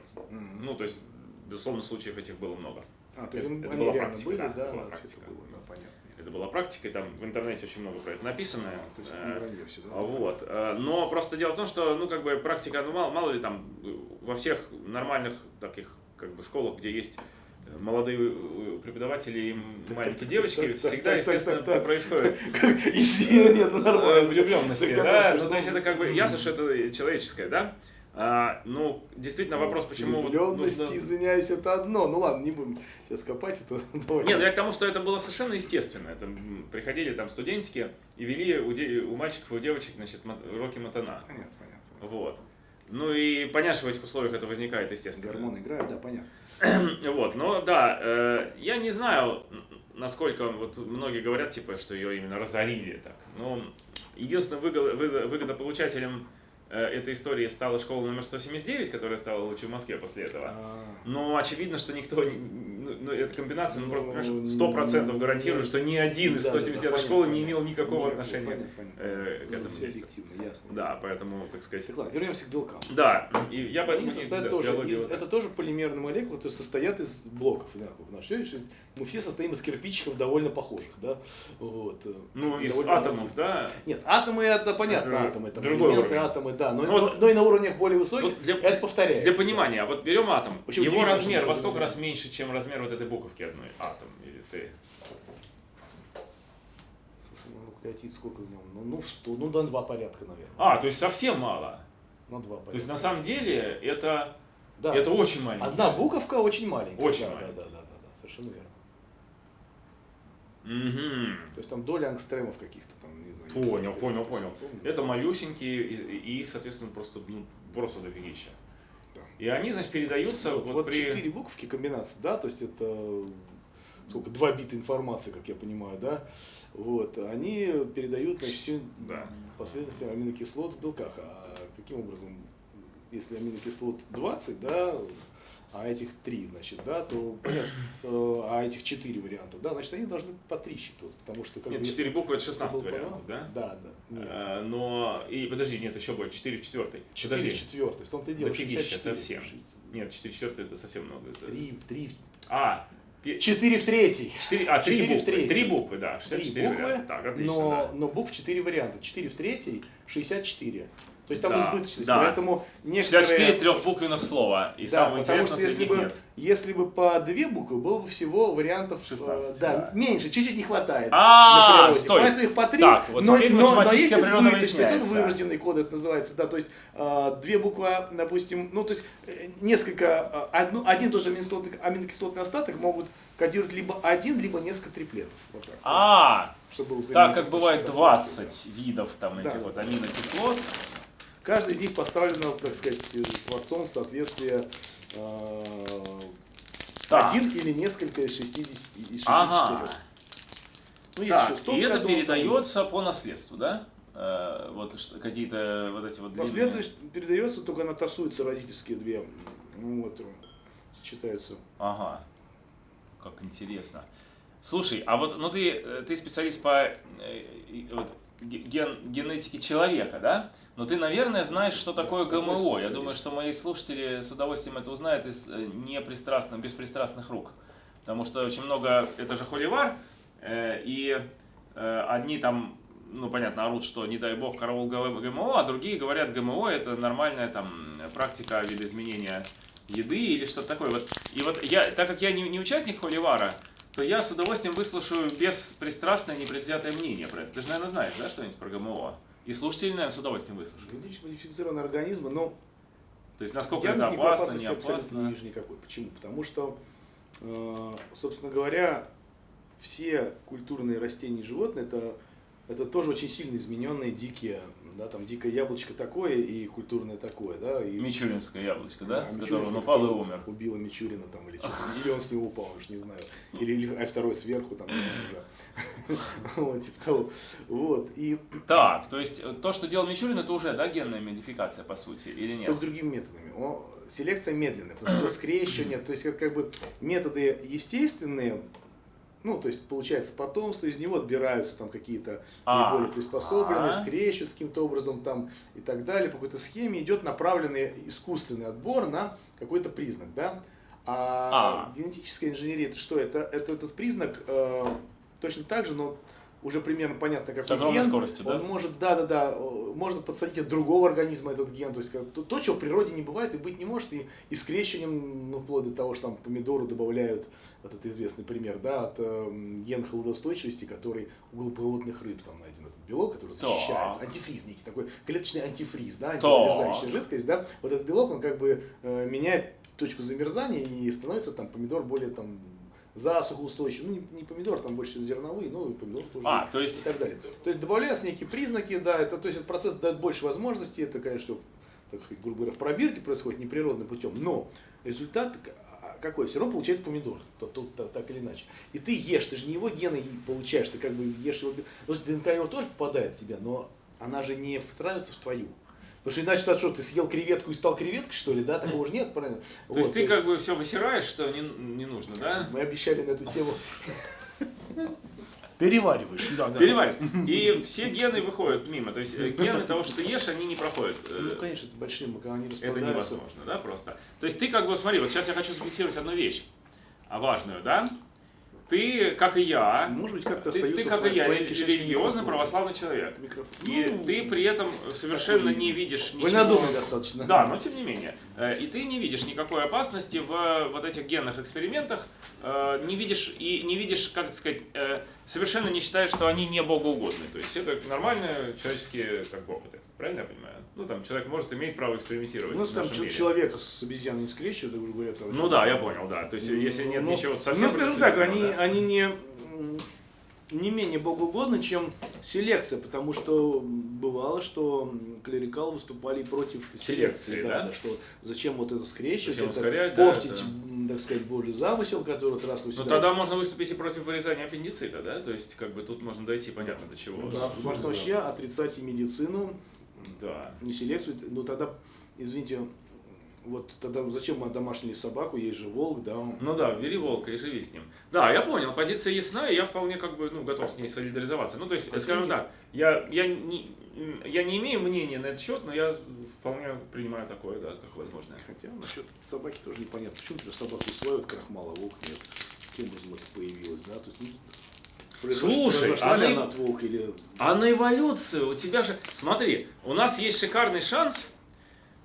Ну, то есть, безусловно, случаев этих было много. А, то есть это- они это была практика, были, да, да, это была да, практика. это было, да, понятно. Это была практика, там в интернете очень много про это написано. То есть Э, не вранье всё, да? Вот. Э, Но просто дело в том, что, ну, как бы практика, ну, мало, мало ли там э, во всех нормальных таких, как бы, школах, где есть молодые э, преподаватели и маленькие девочки всегда, естественно, происходит ну э, влюбленности, Так, да, ну то есть что- это как бы ясно, что это человеческое, да. А, ну, действительно вопрос, почему Влюбленность, нужно- извиняюсь, это одно. Ну ладно, не будем сейчас копать это. Давай. Нет, ну я к тому, что это было совершенно естественно. Это приходили там студентики и вели у, де- у мальчиков и у девочек, значит, уроки матана. Понятно, понятно. Вот. Ну и понятно, что в этих условиях это возникает, естественно. Гормоны играют, да, понятно. Вот, но да, э, я не знаю, насколько вот многие говорят, типа, что ее именно разорили так. Но единственным выго- выго- выгодополучателем этой истории стала школа номер 179, которая стала лучше в Москве после этого. А, Но очевидно, что никто, ну, ну, эта комбинация, ну, Ну, просто, понимаешь, сто процентов гарантирует, что ни один из Да, да, 179 да, школы понятно, не имел никакого отношения э, к Ну, этому действию. Да, поэтому, так сказать, вернемся к белкам. да, и я поэтому это тоже полимерные молекулы, которые состоят из блоков мы все состоим из кирпичиков довольно похожих, да? Вот. э, Ну, из довольно атомов, однотипных. да, Нет, атомы это понятно, Это атомы, это другой элементы, уровень. атомы, да, но, Ну, но, вот- но и на уровнях более высоких Вот для- это повторяется. Для понимания, вот берем атом, Очень его размер во сколько раз меньше, чем размер вот этой буковки одной? Атом или ты? Слушай, ну нуклеотид сколько в нем? Ну, ну, в 100, ну, до два порядка, наверное. А, то есть совсем мало. На два порядка. То есть на самом деле это, да. это очень маленький. Одна буковка очень маленькая. Очень да, маленькая. Да, да, да, да, да, совершенно верно. Мгм. То есть там доля ангстремов каких-то там, не знаю. Понял, не понял, понял. Это малюсенькие, и, и их, соответственно, просто, ну, просто дофигища. Да. И они, значит, передаются Вот, вот, вот при... четыре буковки комбинации, да, то есть это сколько, два бита информации, как я понимаю, да, вот, они передают, значит, всю Да. последовательность аминокислот в белках. А каким образом, если аминокислот 20, да, а этих 3, значит, да, то понятно, э, а этих 4 варианта, да, значит, они должны по 3 считываться, потому что как Нет, 4 буквы это это 16 был вариантов, да? Да, да. Нет. Э, Но, и подожди, нет, еще больше, 4 в четвертой. 4 Подожди, в четвертой, в том-то и дело, дофигища 64. совсем. Нет, 4 в четвертой это совсем много. Это- 3, в 3, А, 4 в третий. 4, а, 3 Четыре в буквы. третьей. 3 буквы, да. Три 64 буквы, варианта. Так, отлично, но, да. но букв 4 варианта. 4 в третьей, 64. То есть там Да, избыточность, да. поэтому некоторые... 64 трехбуквенных слова. И Да, самое потому интересное, что если бы, нет. если бы по две буквы, было бы всего вариантов... э, 16, да, да. меньше, чуть-чуть не хватает. А, на природе. стой. Поэтому их по три. Так, вот но, теперь но, но есть избыточность, это вырожденный код это называется, да, то есть э, две буквы, допустим, ну то есть э, несколько, э, одну, один тоже аминокислотный, аминокислотный остаток могут кодировать либо один, либо несколько триплетов. Вот так. А, чтобы было так как бывает соответствие, 20 видов там Да, этих вот аминокислот. Каждый из них поставлен, так сказать, творцом в соответствие э, Так. один или несколько из 60 из 64. Ага. Ну, Так, еще 100 и это передается по наследству, да? Э, Вот какие-то вот эти вот длинные- передается, только она тасуется родительские две. Ну, вот, э, сочетаются. Ага. Как интересно. Слушай, а вот, ну ты, э, ты специалист по э, и- вот, ге- ген, генетике человека, да? Но ты, наверное, знаешь, что такое ГМО. Я думаю, что мои слушатели с удовольствием это узнают из э, непристрастных, беспристрастных рук. Потому что очень много, это же холивар, э, и э, одни там, ну понятно, орут, что не дай бог караул ГМО, а другие говорят, ГМО это нормальная там практика видоизменения еды или что-то такое. Вот, и вот я, так как я не, не участник холивара, то я с удовольствием выслушаю беспристрастное, непредвзятое мнение про это. Ты же, наверное, знаешь, да, что-нибудь про ГМО? И слушатели, наверное, с удовольствием выслушают. Генетически модифицированные организмы, но То есть, насколько это опасно, не опасно. не вижу никакой. Почему? Потому что, э, собственно говоря, все культурные растения и животные это, это тоже очень сильно измененные дикие. Да, там дикое яблочко такое и культурное такое, да. И, Мичуринское яблочко, да? Да, с которого он упал и умер. Убила Мичурина там или что-то. Или он с него упал, уж не знаю. Или, или а второй сверху там. Вот, типа того. Вот. И Так, то есть э, то, что делал Мичурин, это уже, да, генная модификация, по сути, или нет? только другими методами. Селекция медленная, потому что скрещивание, то есть как, как бы методы естественные, ну, то есть получается потомство, из него отбираются там какие-то А. наиболее приспособленные, А. скрещиваются каким-то образом там и так далее. По какой-то схеме идет направленный искусственный отбор на какой-то признак, да. А, А. генетическая инженерия это что? Это, это этот признак э, точно так же, но уже примерно понятно, какой С огромной ген, скоростью, да? он может, да, да, да, можно подсадить от другого организма этот ген, то есть то, то, чего в природе не бывает и быть не может, и, и скрещиванием, ну, вплоть до того, что там помидору добавляют, вот это известный пример, да, от э, гена холодоустойчивости, который у глубоководных рыб там найден этот белок, который защищает, Так. антифриз некий, такой клеточный антифриз, да, антизамерзающая жидкость, да, вот этот белок, он как бы э, меняет точку замерзания и становится там помидор более там засухоустойчив. Ну, не, не помидор, там больше всего зерновые, но и помидор тоже. А, то и есть, так далее. То есть добавляются некие признаки, да, это, то есть этот процесс дает больше возможностей, это, конечно, так сказать, грубо говоря, в пробирке происходит неприродным путем, но результат а, какой? Все равно получается помидор, то, то- так, так или иначе. И ты ешь, ты же не его гены получаешь, ты как бы ешь его, бе- ну, ДНК его тоже попадает в тебя, но она же не встраивается в твою. Потому что иначе что, ты съел креветку и стал креветкой, что ли, да? Такого же нет, правильно? то есть ты как бы все высираешь, что не, не нужно, да? Мы обещали на эту тему. Перевариваешь, да, да. Переварь. И все гены выходят мимо. То есть э, гены того, что ты ешь, они не проходят. Э, Ну, конечно, это большие, они Это невозможно, да, просто. То есть ты как бы, смотри, вот сейчас я хочу зафиксировать одну вещь, а важную, да? Ты, как и я, Может быть, как-то ты, ты как и я, религиозный православный человек. Микрофлора. И Ну, ты при этом совершенно не видишь ничего. Вольнодумный достаточно. Да, но тем не менее. Э, И ты не видишь никакой опасности в э, вот этих генных экспериментах, э, не видишь и не видишь, как сказать, совершенно не считаешь, что они не богоугодны. То есть это нормальные человеческие как бы, опыты. Правильно я понимаю? Ну там человек может иметь право экспериментировать Ну, там мире. человека с обезьяной не скрещивают, грубо говоря. там Ну да, я понял, да. То есть если нет Ну, ничего совсем Ну, скажем так, они, да. они не, не менее богоугодны, чем селекция, потому что бывало, что клерикалы выступали против Селекции, да? что зачем вот это скрещивать, Зачем это ускорять, да, портить, это- м, так сказать, божий замысел, который вот раз Ну тогда можно выступить и против вырезания аппендицита, да? То есть как бы тут можно дойти понятно до чего. Ну да. Можно вообще отрицать и медицину, Да. не селекцию, ну тогда, извините, вот тогда зачем мы домашнюю собаку, есть же волк, да, он- Ну да, бери волка и живи с ним. Да, я понял, позиция ясна, и я вполне как бы ну, готов с ней солидаризоваться. Ну, то есть, А скажем так, я, я, не, я не имею мнения на этот счет, но я вполне принимаю такое, да, как возможное. Хотя насчет собаки тоже непонятно. Почему например, собаку усваивают крахмала, волк нет? Образом это появилось, да? То есть, ну, Слушай, и- она от волка или... А на эволюцию у тебя же... Смотри, у нас есть шикарный шанс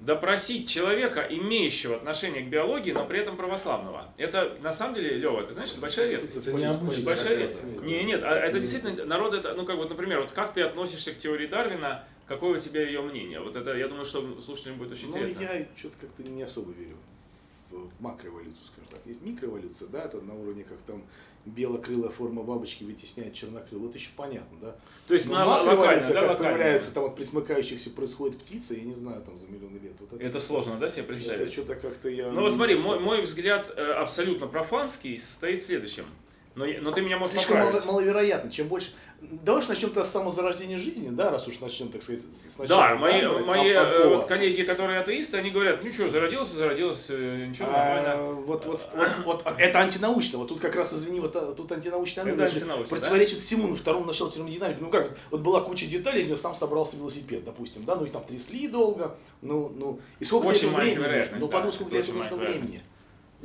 допросить человека, имеющего отношение к биологии, но при этом православного. Это, на самом деле, Лева, ты знаешь, это большая редкость. Это необычно. Большая редкость. Не, нет, а это действительно народ это, ну как вот, например, вот как ты относишься к теории Дарвина, какое у тебя ее мнение? Вот это, я думаю, что слушателям будет очень Ну, интересно. я что-то как-то не особо верю в макроэволюцию, скажем так. Есть микроэволюция, да, это на уровне, как там белокрылая форма бабочки вытесняет чернокрылую. Это еще понятно, да? То есть Но на макроэволюция, да, как локально. появляется там от присмыкающихся происходит птица, я не знаю, там за миллионы лет. Вот Это сложно, да, себе Это представить? что-то как-то я... Ну вот смотри, мой, мой взгляд э, абсолютно профанский состоит в следующем. Но, но ты меня можешь Слишком мало- маловероятно. Чем больше. Давай уж начнем-то с самозарождения жизни, да, раз уж начнем, так сказать, Да, сначала. мои, давайте, мои э, вот коллеги, которые атеисты, они говорят, ну что, зародился, зародился, э, ничего, А, нормально. вот, вот, вот, вот, а, это антинаучно. Вот тут как раз, извини, вот а, тут антинаучная Это антинаучно, противоречит всему, ну, второму началу термодинамики. Ну как, вот была куча деталей, из нее сам собрался велосипед, допустим, да, ну и там трясли долго, ну, ну, и сколько Очень для этого времени? Ну, да, подумай, сколько для этого нужно времени.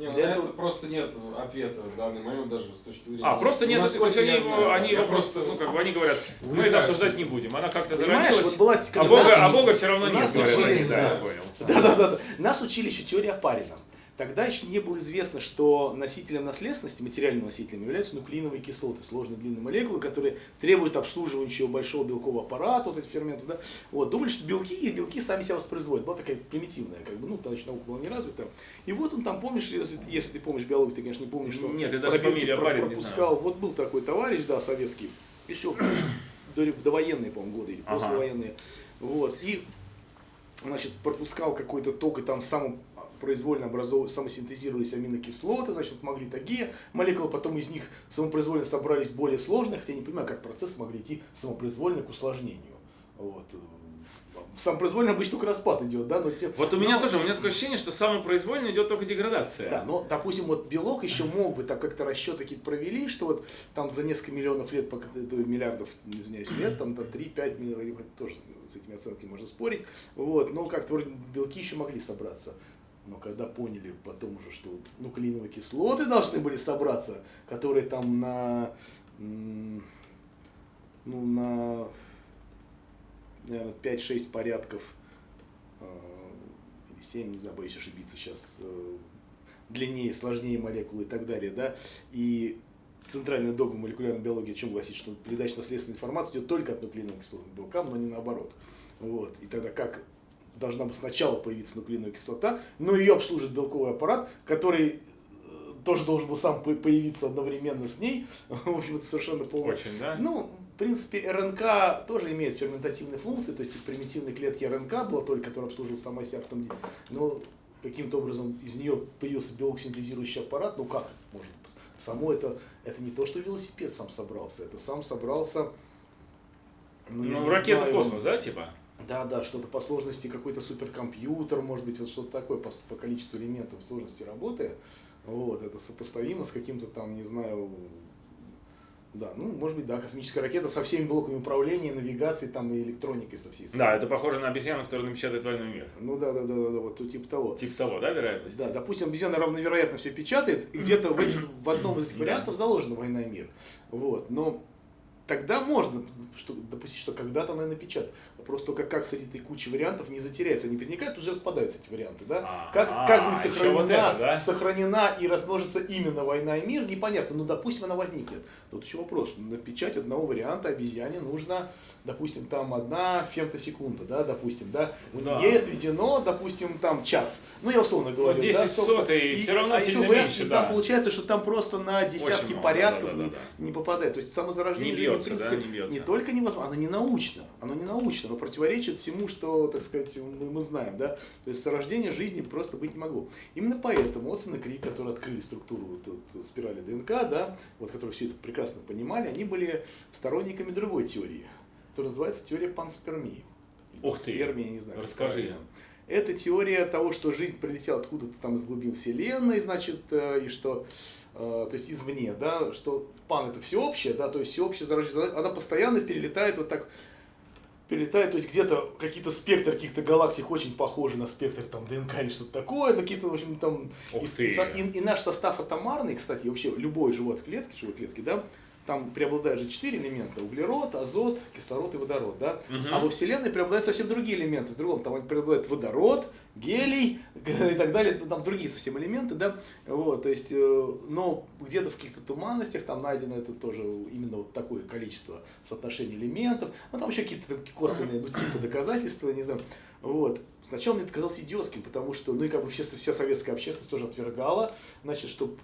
Вероятность. Не, ну, Для на этого- это просто нет ответа в данный момент даже с точки зрения. А, просто нет, Ну, то есть они, знаю, они его просто, ну как бы они говорят, мы это обсуждать не будем, она как-то зародилась, вот была... а Бога, нас- а Бога все равно нет, нас говорят. учили, Да, да. Да, да, да, да. Нас учили еще теории Апарина. Тогда еще не было известно, что носителем наследственности, материальным носителем являются нуклеиновые кислоты, сложные длинные молекулы, которые требуют обслуживающего большого белкового аппарата, вот этих ферментов. Да? Вот, думали, что белки и белки сами себя воспроизводят. Была такая примитивная, как бы, ну, тогда еще наука была не развита. И вот он там, помнишь, если, если ты помнишь биологию, ты, конечно, не помнишь, что Нет, я даже фамилию про- Апарин не пропускал. Вот был такой товарищ, да, советский, еще в довоенные, по-моему, годы или Ага. послевоенные. Вот, и значит, пропускал какой-то ток, и там сам произвольно образовывались, самосинтезировались аминокислоты, значит, вот могли такие молекулы, потом из них самопроизвольно собрались более сложные, хотя я не понимаю, как процессы могли идти самопроизвольно к усложнению. Вот. Самопроизвольно обычно только распад идет, да, но те, Вот у меня но- тоже, у меня такое ощущение, что самопроизвольно идет только деградация. да, но, допустим, вот белок еще мог бы, так как-то расчеты какие-то провели, что вот там за несколько миллионов лет, это миллиардов, извиняюсь, лет, там до 3-5 миллионов, тоже с этими оценками можно спорить, вот, но как-то вроде белки еще могли собраться. Но когда поняли потом уже, что нуклеиновые кислоты должны были собраться, которые там на ну, на, наверное, 5-6 порядков, э, или 7, не знаю, боюсь ошибиться сейчас, э, длиннее, сложнее молекулы и так далее, да, и центральная догма молекулярной биологии о чем гласит, что передача наследственной информации идет только от нуклеиновых кислот к белкам, но не наоборот. Вот. И тогда как должна бы сначала появиться нуклеиновая кислота, но ее обслужит белковый аппарат, который э, тоже должен был сам по- появиться одновременно с ней. В общем, это совершенно полное. Очень, да? Ну, в принципе, РНК тоже имеет ферментативные функции, то есть в примитивной клетке РНК была только, которая обслуживала сама себя, потом, но каким-то образом из нее появился белок синтезирующий аппарат, ну как может быть? Само это, это не то, что велосипед сам собрался, это сам собрался... Ну, не ракета в космос, да, типа? Да, да, что-то по сложности какой-то суперкомпьютер, может быть, вот что-то такое по, по количеству элементов сложности работы. Вот, это сопоставимо с каким-то там, не знаю, да, ну, может быть, да, космическая ракета со всеми блоками управления, навигации там и электроникой со всей. Да, это похоже на обезьяну, которая напечатает «Войну и мир». Ну да, да, да, да, да, вот типа того. Типа того, да, вероятность? Да, допустим, обезьяна равновероятно все печатает, и где-то в, этих- в одном из этих вариантов заложена война и мир. Вот, но тогда можно что, допустить, что когда-то она и напечатает. Вопрос только, как среди этой кучи вариантов не затеряться, не возникает, тут же распадаются эти варианты, да? А, Как, как будет сохранена, вот это, да? сохранена и размножится именно война и мир, непонятно. Ну, допустим, она возникнет. Тут еще вопрос, что на печать одного варианта обезьяне нужно, допустим, там одна фемтосекунда, да, допустим, да. У Да. нее отведено, допустим, там час. Ну, я условно говорю. 10 да, сотый, всё равно а сильно меньше, и да. Там получается, что там просто на десятки Очень порядков да, да, не, да, не попадает. То есть самозарождение Не жизни, бьется, в да, принципе, не бьется. только невозможно, оно не научно, оно не научно, оно противоречит всему, что, так сказать, мы, мы знаем, да. То есть рождения жизни просто быть не могло. Именно поэтому Отсон и Крик, которые открыли структуру вот, вот спирали ДНК, да, вот, которые все это прекрасно понимали, они были сторонниками другой теории, которая называется теория панспермии. Ух ты. панспермия, я не знаю. Расскажи. правильно. Это теория того, что жизнь прилетела откуда-то там из глубин Вселенной, значит, э, и что, э, то есть извне, да, что пан это всеобщее, да, то есть всеобщее зарождение, она- постоянно перелетает вот так, перелетает, то есть где-то какие-то спектры каких-то галактик очень похожи на спектр там ДНК или что-то такое, какие-то, в общем, там, и, и и- и наш состав атомарный, кстати, вообще любой живой клетки, живой клетки, да, там преобладают же четыре элемента, углерод, азот, кислород и водород, да, Мгм. а во Вселенной преобладают совсем другие элементы, в другом, там преобладает водород, гелий и так далее, ну, там другие совсем элементы, да, вот, то есть, э, но где-то в каких-то туманностях там найдено это тоже именно вот такое количество соотношений элементов, ну, там еще какие-то косвенные, ну, типа доказательства, не знаю, вот. Сначала мне это казалось идиотским, потому что, ну, и как бы все, вся советская общественность тоже отвергала, значит, что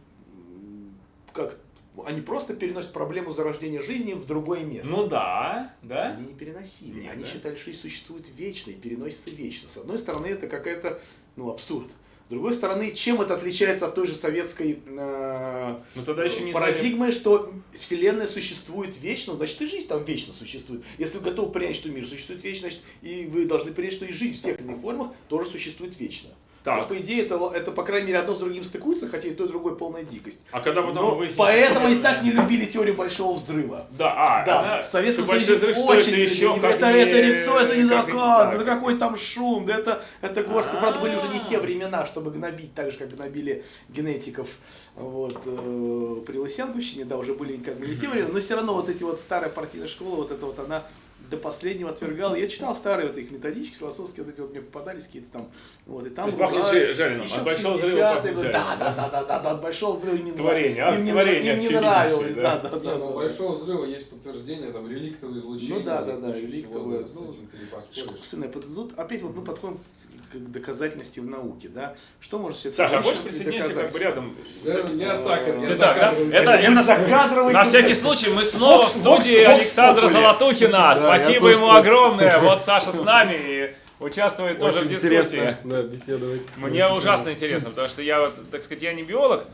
как они просто переносят проблему зарождения жизни в другое место. Ну да, да. Они не переносили. Нет, Они да? считали, что жизнь существует вечно и переносится вечно. С одной стороны, это какая-то, ну, абсурд. С другой стороны, чем это отличается от той же советской э, Ну тогда еще не парадигмы, что Вселенная существует вечно, значит и жизнь там вечно существует. Если вы готовы принять, что мир существует вечно, значит и вы должны принять, что и жизнь в или иных формах тоже существует вечно. Так. Ну, по идее, это, это, по крайней мере, одно с другим стыкуется, хотя и то, и другое полная дикость. А когда потом Но выяснилось, поэтому они так не любили теорию Большого Взрыва. Да, а, Да, она- в Советском Союзе взрыв, очень это еще любили. это, не- это лицо, это не как да, да какой там шум, да это, это горсть. Ну, Правда, были уже не те времена, чтобы гнобить так же, как гнобили генетиков вот, э, при Лысенковщине, да, уже были как бы не те времена, но все равно вот эти вот старая партийная школа, вот это вот она до последнего отвергала. Я читал старые вот их методички философские, вот эти вот мне попадались какие-то там, вот, и там... То есть пахнет жареным. Еще От Большого взрыва 70-е пахнет жареным, Да, да, да, да, да, да, от Большого взрыва не Творение, а, Им не, творение им не нравилось, да. да, да, да. ну, да. Большого взрыва есть подтверждение, там, реликтовое излучение. Ну да, да, да, реликтовое, ну, этим ты не поспоришь. Искусственное. Тут опять вот мы подходим к доказательности в науке, да? Что может все Саша, а и присоединиться как бы рядом? Да, Не так, это я закадровый. это, на всякий случай мы снова в студии Александра. Золотухина. Спасибо ему огромное. Вот Саша с нами и участвует тоже в дискуссии. да, беседовать. Мне ужасно интересно, потому что я вот, так сказать, я не биолог,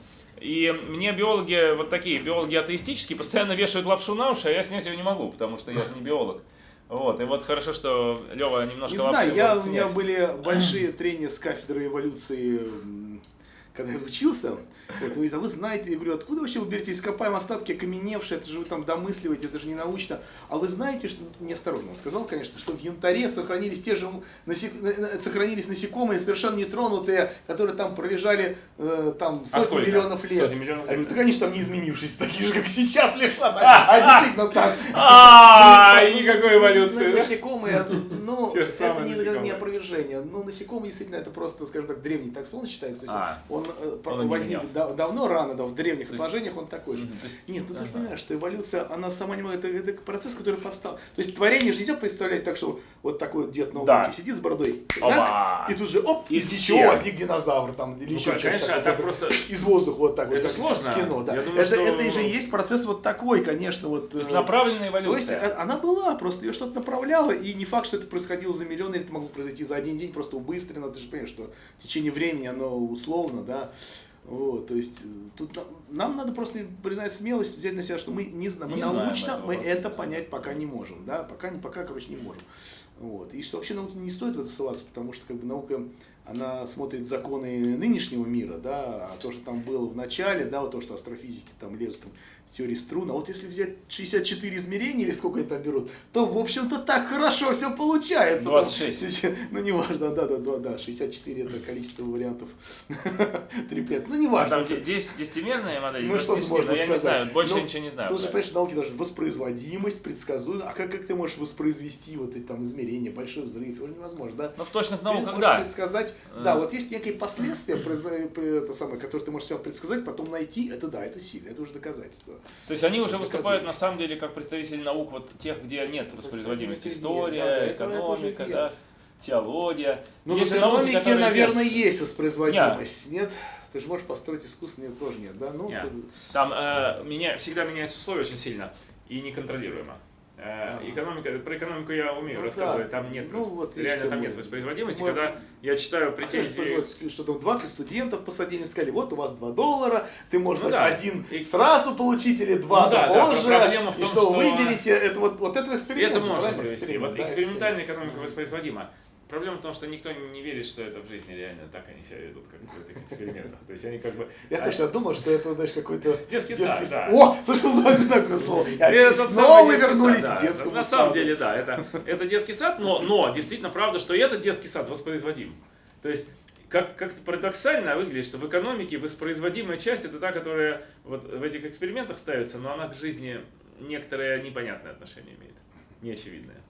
и мне биологи, вот такие биологи атеистические, постоянно вешают лапшу на уши, а я снять ее не могу, потому что я же не биолог. Вот, и вот хорошо, что Лева немножко Не знаю, я, у меня были большие трения с кафедрой эволюции, когда я учился. Вот, говорит, а вы знаете, я говорю, откуда вообще вы берете ископаемые остатки окаменевшие, это же вы там домысливаете, это же не научно. А вы знаете, что, неосторожно он сказал, конечно, что в янтаре сохранились те же, насек... сохранились насекомые, совершенно нетронутые, которые там пролежали э, там сотни А миллионов лет. Сотни миллионов Я говорю, лет. да, конечно, там не изменившись, такие же, как сейчас лежат. А, а действительно так. А, никакой эволюции, да? Насекомые, ну, Те же это не, опровержение. Ну, насекомые действительно это просто, скажем так, древний таксон считается. А. Он, э, возник менялся. Да- давно, рано, да, в древних То есть- отложениях он такой же. Есть- Нет, ну ты понимаешь, что эволюция, она сама не это, это процесс, который постал. То есть творение же нельзя представлять так, что вот такой вот дед на Да. сидит с бородой, так, и тут же, оп, из ничего возник динозавр там, или Ну, еще что-то конечно, такое, так просто- из воздуха вот так вот. Это сложно. Кино, да. Думаю, это, что- это же и есть процесс вот такой, конечно, вот. То есть э, направленная то есть эволюция. э, она была, просто ее что-то направляло, и не факт, что это происходило за миллионы, это могло произойти за один день, просто убыстренно, ты же понимаешь, что в течение времени оно условно, да, вот, то есть э, тут нам, надо просто признать смелость, взять на себя, что мы не знаем, мы Не знаем научно этого мы это понять пока не можем, да, пока, не, пока, короче, не можем. Вот. И что вообще науке не стоит в это ссылаться, потому что как бы наука, она смотрит законы нынешнего мира, да, а то, что там было в начале, да, вот то, что астрофизики там лезут там, в теории струн, а вот если взять 64 измерения или сколько они там берут, то, в общем-то, так хорошо все получается. 26. Там, ну, неважно, да, да, да, да, 64 это количество вариантов триплет, ну, неважно. Там 10 десятимерная модель, Ну, что 26, можно но я не знаю, больше Ну, ничего не знаю. Тут же, понимаешь, в науке даже воспроизводимость, предсказуемость. А как, как ты можешь воспроизвести вот эти там измерения, большой взрыв? Это невозможно, да? Ну, в точных науках, да. предсказать, Э. да, вот есть некие последствия, это самое, которые ты можешь себя предсказать, потом найти, это да, это сильно, это уже доказательство. То есть они уже выступают на самом деле как представители наук вот тех, где нет воспроизводимости. Нет, История, экономика, нет. да, теология. Ну, Есть в науки, экономике, наверное, без- есть воспроизводимость. Нет? Ты же можешь построить искусство, нет, тоже нет, да? Ну, Нет. ты- Там э, меня, всегда меняются условия очень сильно и неконтролируемо. Э, экономика, про экономику я умею Ну рассказывать, да. там нет, Ну, вот реально там мой- нет воспроизводимости, мой- когда я читаю А претензии. что там 20 студентов посадили, сказали, вот у вас 2 доллара, ты можешь Ну да. один И- сразу получить или два Ну да, да, позже, проблема в и том, что, что- выберете, это вот, вот это И эксперимент. это можно провести. Вот да, экспериментальная экономика воспроизводима. Проблема в том, что никто не верит, что это в жизни реально так они себя ведут, как в этих экспериментах. То есть они как бы... Я а- точно думал, что это, знаешь, какой-то... Детский сад, да. О, слушай, называется такое слово. И снова мы детский вернулись сад, к да. детскому На самом саду. деле, да, это, это детский сад, но, но действительно правда, что этот детский сад воспроизводим. То есть как, как-то парадоксально выглядит, что в экономике воспроизводимая часть это та, которая вот в этих экспериментах ставится, но она к жизни некоторое непонятное отношение имеет, неочевидное.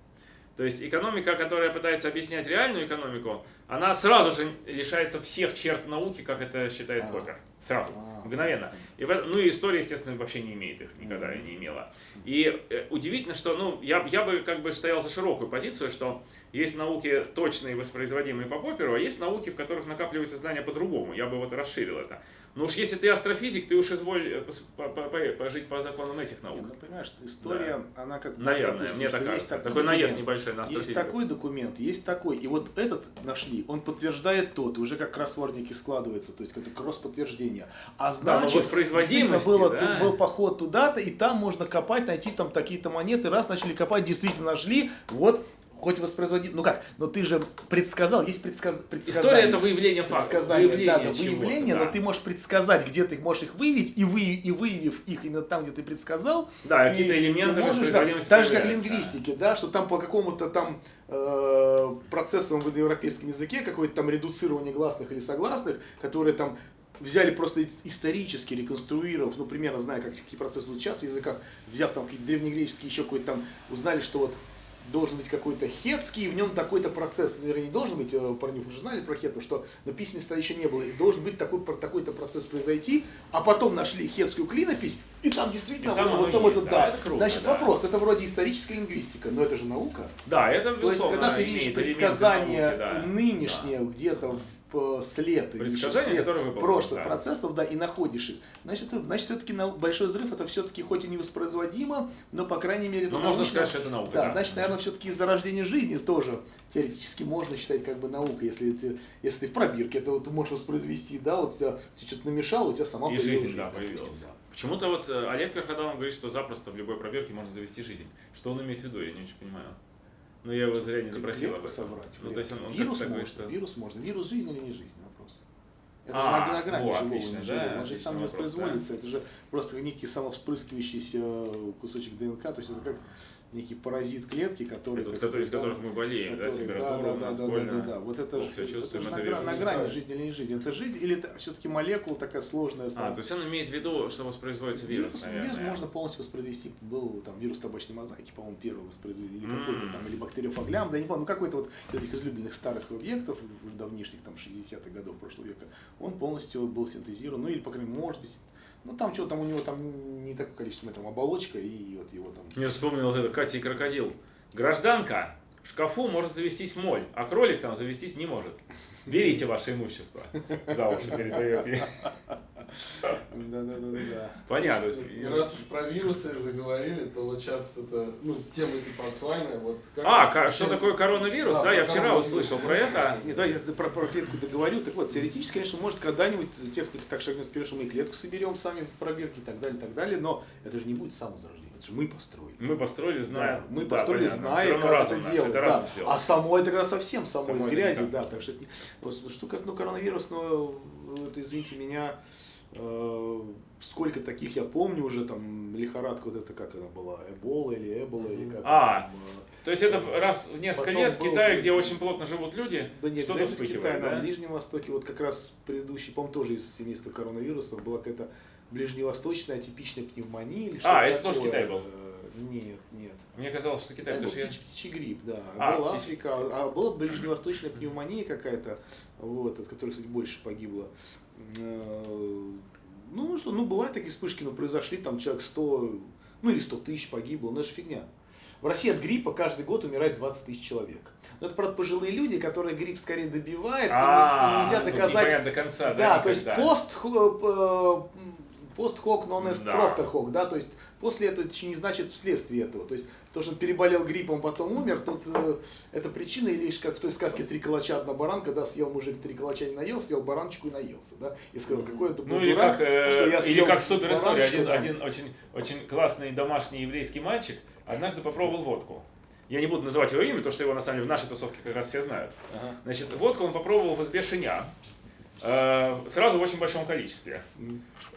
То есть экономика, которая пытается объяснять реальную экономику, она сразу же лишается всех черт науки, как это считает А. Поппер. Сразу, А. мгновенно. И в этом- ну и история, естественно, вообще не имеет их, никогда не имела. И э, удивительно, что, ну, я, я бы как бы стоял за широкую позицию, что есть науки точные, воспроизводимые по Попперу, а есть науки, в которых накапливаются знания по-другому. Я бы вот расширил это. Но уж если ты астрофизик, ты уж изволь э, по- по- по- пожить по законам этих наук. Ну, понимаешь, история, она как бы, Наверное, допустим, мне так есть кажется. такой Такой наезд небольшой на Есть астрофизиков. такой документ, есть такой. И вот этот нашли, он подтверждает тот, уже как кроссвордники складывается, то есть это кросс-подтверждение. А Да, значит, воспроизводимости, действительно было, да. был поход туда-то, и там можно копать, найти там такие-то монеты. Раз начали копать, действительно нашли, вот хоть воспроизводим. Ну как, но ты же предсказал, есть предсказ... предсказание. История это выявление фактов. Выявление да, да, выявление, да. но ты можешь предсказать, где ты можешь их выявить, и, вы, и выявив их именно там, где ты предсказал, Да, какие-то элементы ты можешь, да, Так же, как в лингвистике, да, что там по какому-то там э, процессам в индоевропейском языке, какое-то там редуцирование гласных или согласных, которые там взяли просто исторически реконструировав, ну, примерно зная, как, какие процессы идут сейчас в языках, взяв там какие-то древнегреческие, еще какой-то там, узнали, что вот должен быть какой-то хетский, и в нем такой-то процесс, наверное, не должен быть, э, про них уже знали про хетов, что, но письменства еще не было, и должен быть такой, такой-то процесс произойти, а потом нашли хетскую клинопись, и там действительно, И там вот там есть, это, да, да. это круто, Значит, да. вопрос, это вроде историческая лингвистика, но это же наука. Да, это То есть, когда ты видишь предсказания науки, да. нынешнее где-то в след, или Предсказания, которые выполнены, прошлых да. процессов, да, и находишь их, значит, это- значит все-таки большой взрыв это все-таки хоть и невоспроизводимо, но по крайней мере это Ну, можно сказать, что это наука, Да, да. значит, наверное, все-таки зарождение жизни тоже теоретически можно считать как бы наукой, если ты, если ты в пробирке, это вот ты можешь воспроизвести, да, вот тебя что-то намешал, у тебя сама И появилась жизнь, да, появилась. да. Почему-то вот э, Олег Верходанов говорит, что запросто в любой пробирке можно завести жизнь. Что он имеет в виду, я не очень понимаю. Но я его зря не допросил собрать. Ну, то есть он, он вирус как-то можно, что... вирус можно. Вирус жизнь или не жизнь? Вопрос. Это А, же на, грани во, живого отлично, да. Он же сам не воспроизводится. Это же просто некий самовспрыскивающийся кусочек ДНК. То есть это как некий паразит клетки, который... Этот, который, из которых мы болеем, да, который- температура да, у да, нас да, больно. да, да, да. Вот это плохо же себя это чувствуем, это на, на грани жизнь или не жизнь. Это жизнь или это все-таки молекула такая сложная? А, то есть он имеет в виду, что воспроизводится вирус, Вирус, наверное. вирус можно полностью воспроизвести. Был там вирус табачной мозаики, по-моему, первый воспроизвели. Или М. какой-то там, или бактериофаглям, да не помню, ну какой-то вот из этих излюбленных старых объектов, давнишних, там, 60-х годов прошлого века, он полностью был синтезирован, ну или, по крайней мере, может быть, ну там что там у него там не такое количество, там оболочка и вот его там... Мне вспомнилось это Катя и крокодил. Гражданка, в шкафу может завестись моль, а кролик там завестись не может. Берите ваше имущество. За уши передает ей. Да-да-да-да. Понятно. И раз уж про вирусы заговорили, то вот сейчас это, ну, тема типа актуальная. Вот как А, вообще- что такое коронавирус? Да, Да, я вчера услышал про это. Нет, давай я про, про клетку договорю. Так вот, теоретически, конечно, может когда-нибудь техника так шагнет вперед, что мы и клетку соберем сами в пробирке и так далее, и так далее, но это же не будет самозарождение, это же мы построили. Мы построили, зная. Да, мы Да, построили, понятно. зная, как это делать. Это да. А само это тогда совсем само, Само из грязи, никак. да. Так что, вот что ну, коронавирус, но это, извините меня, э, сколько таких я помню уже, там, лихорадка вот это, как она была, Эбола или Эбола, или как А, там, э, То есть это раз в несколько Потом лет в был- Китае, где очень плотно живут люди, Да нет, что-то знаете, в Китае, вспыхивает, на да? Ближнем Востоке, вот как раз предыдущий, по-моему, тоже из семейства коронавирусов, была какая-то ближневосточная атипичная пневмония или что-то А, это тоже такое. Китай был? Э, Нет, нет. Мне казалось, что Китай, Это был что я... птичий, грипп, да. А, была птичий. Африка, а была ближневосточная пневмония какая-то, вот, от которой, кстати, больше погибло. Э, Ну что, ну бывают такие вспышки, но произошли там человек 100, ну или 100 тысяч погибло, но это же фигня. В России от гриппа каждый год умирает 20 тысяч человек. Но это, правда, пожилые люди, которые грипп скорее добивает, и не- А, и нельзя ну, доказать до конца, да, да, то есть пост, э, пост хок, non est Да. hoc, да, то есть после этого это не значит вследствие этого. То есть то, что он переболел гриппом, потом умер, тут э, это причина, или лишь как в той сказке «Три калача, одна баранка», да, съел мужик три калача не наел, съел бараночку и наелся, да, и сказал, какой это был Ну или дурак, как, э, что я или съел как супер история. Один, да. один очень, очень классный домашний еврейский мальчик однажды попробовал водку. Я не буду называть его имя, потому что его на самом деле в нашей тусовке как раз все знают. Ага. Значит, водку он попробовал в избе шиня. Э, сразу в очень большом количестве.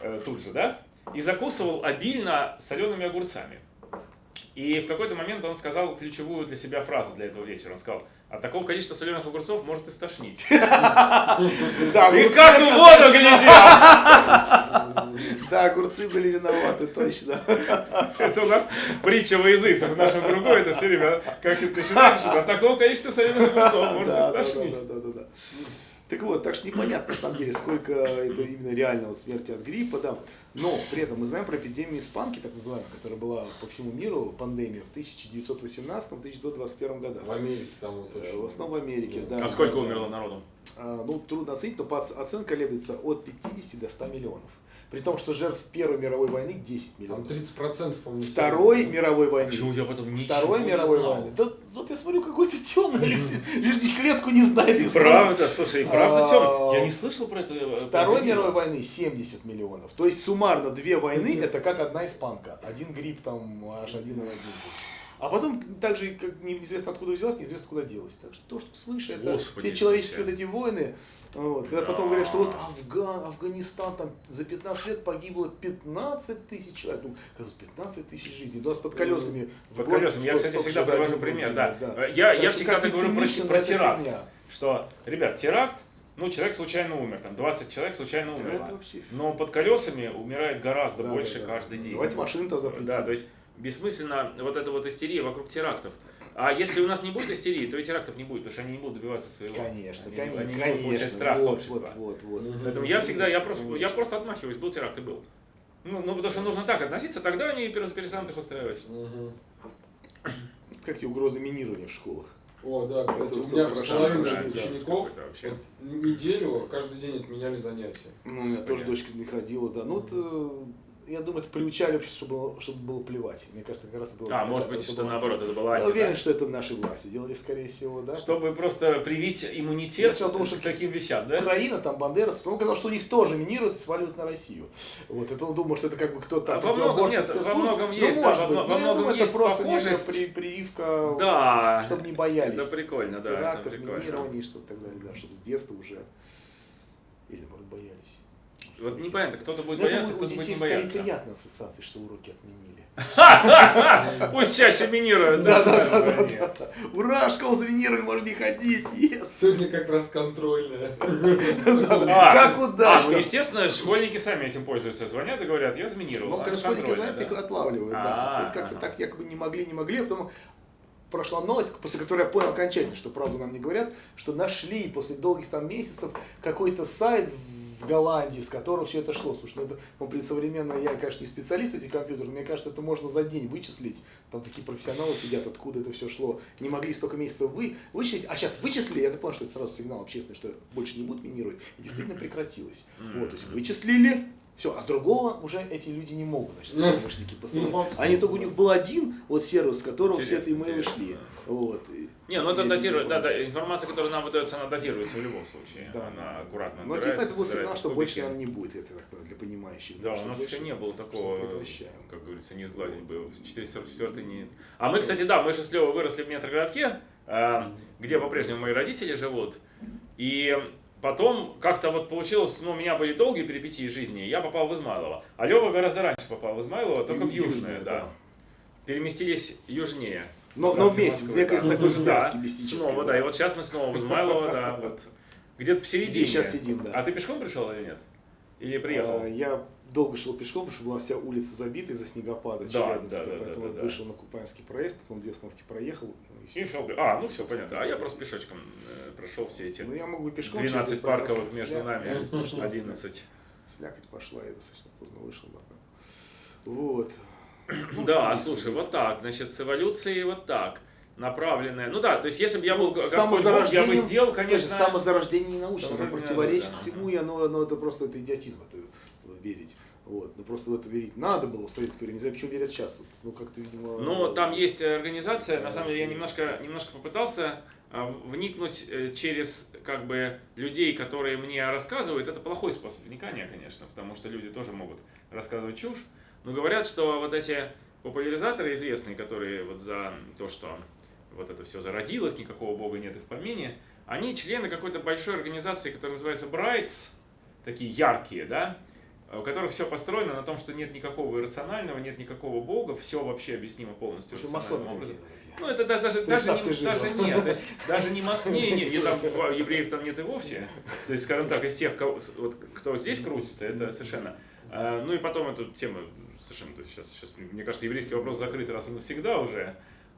Э, тут же, да? И закусывал обильно солеными огурцами. И в какой-то момент он сказал ключевую для себя фразу для этого вечера. Он сказал, от такого количества соленых огурцов может и стошнить. И как в воду глядел! Да, огурцы были виноваты, точно. Это у нас притча во языцах в нашем кругу. Это все время как это начинается, что от такого количества соленых огурцов может и стошнить. Да, да, да, да. Так вот, так что непонятно на самом деле, сколько это именно реального смерти от гриппа, да. Но при этом мы знаем про эпидемию испанки, так называемую, которая была по всему миру, пандемия в 1918-1921 годах. В Америке там вот Э, очень. В основном в Америке, да. А сколько да, да. умерло народу? А, Ну, трудно оценить, но оценка колеблется от 50 до 100 миллионов. При том, что жертв Первой мировой войны 10 Там миллионов. 30% по-моему. Второй населения. мировой войны. я потом Второй мировой войны. Да, вот я смотрю, какой-то темный, лишь клетку не знает. Правда, слушай, правда, А, Тём? Я не слышал про это. э, Второй мировой войны 70 миллионов. То есть суммарно две войны это как одна испанка. Один грипп там аж один на один. А потом также как неизвестно откуда взялось, неизвестно куда делось. Так что то, что свыше, это Господи все человеческие вот эти войны. Вот, когда Да. потом говорят, что вот Афган, Афганистан там за 15 лет погибло 15 тысяч человек. Ну, казалось, 15 тысяч жизней. У нас под колесами. Под колесами. Я, кстати, всегда привожу пример, год, да. Я, я всегда так говорю про, про это теракт. фигня. Что, ребят, теракт, ну, человек случайно умер, там 20 человек случайно Это умерло. вообще Но под колесами умирает гораздо Да, больше да, да. каждый день. Давайте машин-то запретим. Да, то есть бессмысленно вот эта вот истерия вокруг терактов. А если у нас не будет истерии, то и терактов не будет, потому что они не будут добиваться своего. Конечно, они, конечно, они не будут получать страх вот, общества. Вот, вот, вот. Поэтому я всегда, я просто, я просто отмахиваюсь, был теракт и был. Ну, ну, потому что нужно так относиться, тогда они перес- перестанут их устраивать. Мгм. Как тебе угрозы минирования в школах? О, да, кстати, у меня половина да, учеников какой-то вообще. вот неделю каждый день отменяли занятия. Ну, у меня тоже дочка не ходила, да. Ну, вот, э, я думаю, это приучали общество, чтобы, было- чтобы было плевать. Мне кажется, как раз было. А, может это быть, что было- наоборот, это была Я уверен, что это наши власти делали, скорее всего, да. Чтобы просто привить Я иммунитет всё думал, что к таким вещам, да? Украина, там, Бандерас, он сказал, что у них тоже минируют и сваливают на Россию. Вот, и он думал, что это как бы кто-то А во многом нет, во многом Ну, есть, да, во Ну, во я многом думаю, есть это просто похожесть. при- прививка, Да. чтобы не боялись Это прикольно, да. это терактов, прикольно. минирований, что и так далее, да, чтобы с детства уже. Или, может, боялись. Вот непонятно, кто-то будет я бояться, кто-то будет не скорее бояться. приятные ассоциации, что уроки отменили. Пусть чаще минируют. Да, да, да. Ура, школу заминировали, можно не ходить. Сегодня как раз контрольная. А, Как А, удачно. ну естественно, школьники сами этим пользуются. Звонят и говорят, я заминировал. Ну, а, когда школьники да. их отлавливают, да. А, Тут как-то так якобы не могли, не могли, а потом прошла новость, после которой я понял окончательно, что правду нам не говорят, что нашли после долгих там месяцев какой-то сайт в Голландии, с которого все это шло. Слушай, ну это, ну, при современно, я, конечно, не специалист в этих компьютерах, мне кажется, это можно за день вычислить. Там такие профессионалы сидят, откуда это все шло. Не могли столько месяцев вы, вычислить, а сейчас вычислили, я понял, что это сразу сигнал общественный, что больше не будут минировать, и действительно прекратилось. Вот, то есть вычислили, все, а с другого уже эти люди не могут, значит, помощники посылать. Ну, абсолютно. Они только у них был один вот сервис, с которого все эти имейлы шли. да. Вот. Не, ну это дозирует, да, да, информация, которая нам выдается, она дозируется в любом случае. Да. Она аккуратно Но типа это был сигнал, что больше, наверное, не будет, это так понимаю, для понимающих. Да, у нас еще не было такого, как говорится, не сглазить бы. В 444 не... А мы, кстати, да, мы же с Левой выросли в метрогородке, э, где по-прежнему мои родители живут. И потом как-то вот получилось, ну, у меня были долгие перипетии жизни, я попал в Измайлово. А Лева гораздо раньше попал в Измайлово, только в Южное, да. да. Переместились южнее. Но, Да, но в вместе, Москву, где да. какой-то такой Да, связки мистической. Снова, да. И вот сейчас мы снова в Измайлово, да, вот. Где-то посередине. Где сейчас сидим, да. А ты пешком пришел или нет? Или приехал? А, Я долго шел пешком, потому что была вся улица забита из-за снегопада Да, Челябинска, да, да, поэтому да, да. вышел на Купанский проезд, потом две остановки проехал. Шел. А, ну все, понятно. А я просто пешочком э, прошел все эти Ну, я мог бы пешком 12 через парковых между нами. пошла 11. Слякоть пошла, я достаточно поздно вышел. Вот. Ну, Да, слушай, вот так, значит, с эволюцией вот так. Направленная. Ну да, то есть если бы я был Господь Бог, я бы сделал, Конечно, самозарождение не научно, оно противоречит да. всему, и оно, оно это просто это идиотизм, это верить. Вот. Но просто в это верить надо было в советское время, не знаю, почему верят сейчас. Ну, как-то, видимо... Ну, там есть организация, на самом деле я немножко, немножко попытался а, вникнуть э, через как бы людей, которые мне рассказывают. Это плохой способ вникания, конечно, потому что люди тоже могут рассказывать чушь. Но говорят, что вот эти популяризаторы известные, которые вот за то, что вот это все зародилось, никакого бога нет и в помине, они члены какой-то большой организации, которая называется Brights, такие яркие, да, у которых все построено на том, что нет никакого иррационального, нет никакого бога, все вообще объяснимо полностью рациональным образом. Ну, это даже, даже, даже, не, даже нет, то есть, даже не мас... не, не, не, там, в- евреев там нет и вовсе. То есть, скажем так, из тех, кого, вот, кто здесь крутится, это совершенно. А, Ну и потом эту тему совершенно, то есть сейчас, сейчас, мне кажется, еврейский вопрос закрыт раз и навсегда уже.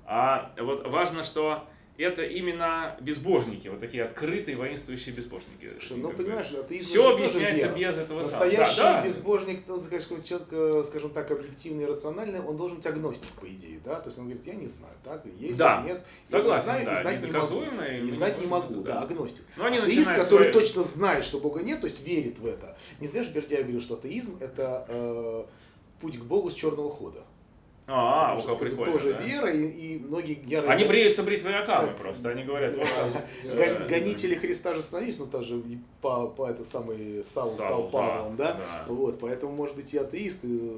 А вот важно, что это именно безбожники, вот такие открытые воинствующие безбожники. Что, ну, понимаешь, атеизм все объясняется без этого. Настоящий Да, да. безбожник, ну, конечно, человек, э, скажем так, объективный и рациональный, он должен быть агностик, по идее, да? То есть он говорит, я не знаю, так, есть, Да, нет, согласен, не знаю, да, и знать не могу. и мы знать не не могу, да. да, агностик. Но они атеист, который свои- точно знает, что Бога нет, то есть верит в это. Не зря же Бердяев говорил, что атеизм это э, путь к Богу с черного хода. А, что кого это прикольно. Тоже да. вера, и, и многие ярые Они бреются бритвой Акамы Так. просто, они говорят, гонители Христа же становились, ну та же по, по это самый Саул, стал Павлом, да? Вот, поэтому может быть и атеист, и, э,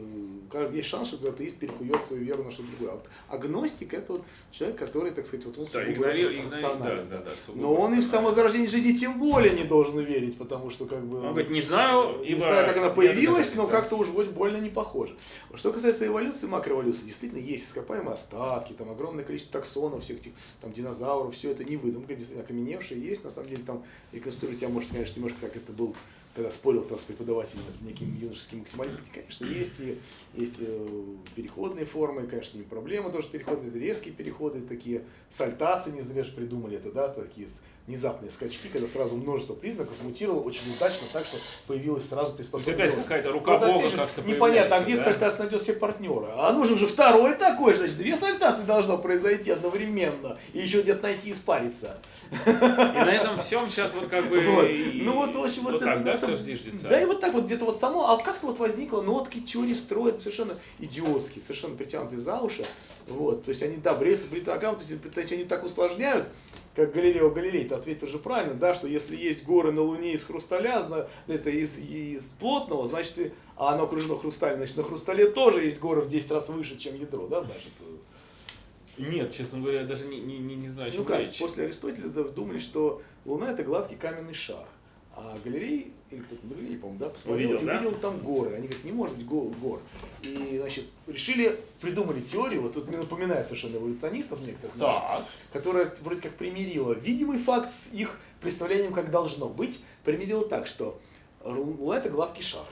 есть шанс, что атеист перекует свою веру на что-то другое. А вот агностик это вот человек, который, так сказать, вот он Да, игнорирует, рациональный, да, да, да, Но он и в самозарождение жизни тем более не должен верить, потому что как бы... Он говорит, не знаю, Не ибо... знаю, как она появилась, но как-то уж больно- больно не похоже. Что касается эволюции, макроэволюции, действительно есть ископаемые остатки, там огромное количество таксонов, всех этих там динозавров, все это не выдумка, действительно окаменевшие есть, на самом деле там реконструировать, я, может, конечно, немножко как это был, когда спорил там с преподавателем неким юношеским максимализмом, конечно, есть и есть э, переходные формы, конечно, не проблема тоже это резкие переходы, такие сальтации, не зря же придумали это, да, такие внезапные скачки, когда сразу множество признаков мутировало очень удачно так, что появилась сразу приспособленность. опять какая-то рука Вот опять Бога как-то Непонятно, а где да? сальтация найдет себе партнера? А нужен же второй такой, значит, две сальтации должно произойти одновременно. И еще где-то найти и спариться. И на этом всем сейчас вот как бы... Вот. и- Ну вот, в общем, вот, вот это, так, да, это- все зиждется? Да, и вот так вот где-то вот само, а как-то вот возникло, ну вот такие теории строят совершенно идиотские, совершенно притянутые за уши. Вот, то есть они, да, бреются бритакам, то есть они так усложняют, как Галилео Галилей, ты ответил же правильно, да, что если есть горы на Луне из хрусталя, это из, из плотного, значит, и- а оно окружено хрусталем, значит, на хрустале тоже есть горы в 10 раз выше, чем ядро, да, значит. Нет, честно говоря, я даже не, не, не, не знаю, о Ну чем как, речь. после Аристотеля думали, что Луна это гладкий каменный шар. А галереи, или кто-то на галерее, по-моему, да, посмотрел Увидел, да? там горы. Они говорят, не может быть го- гор. И, значит, решили, придумали теорию, вот тут мне напоминает совершенно эволюционистов некоторых, Так. которая вроде как примирила видимый факт с их представлением, как должно быть. Примирила так, что Луна это гладкий шар.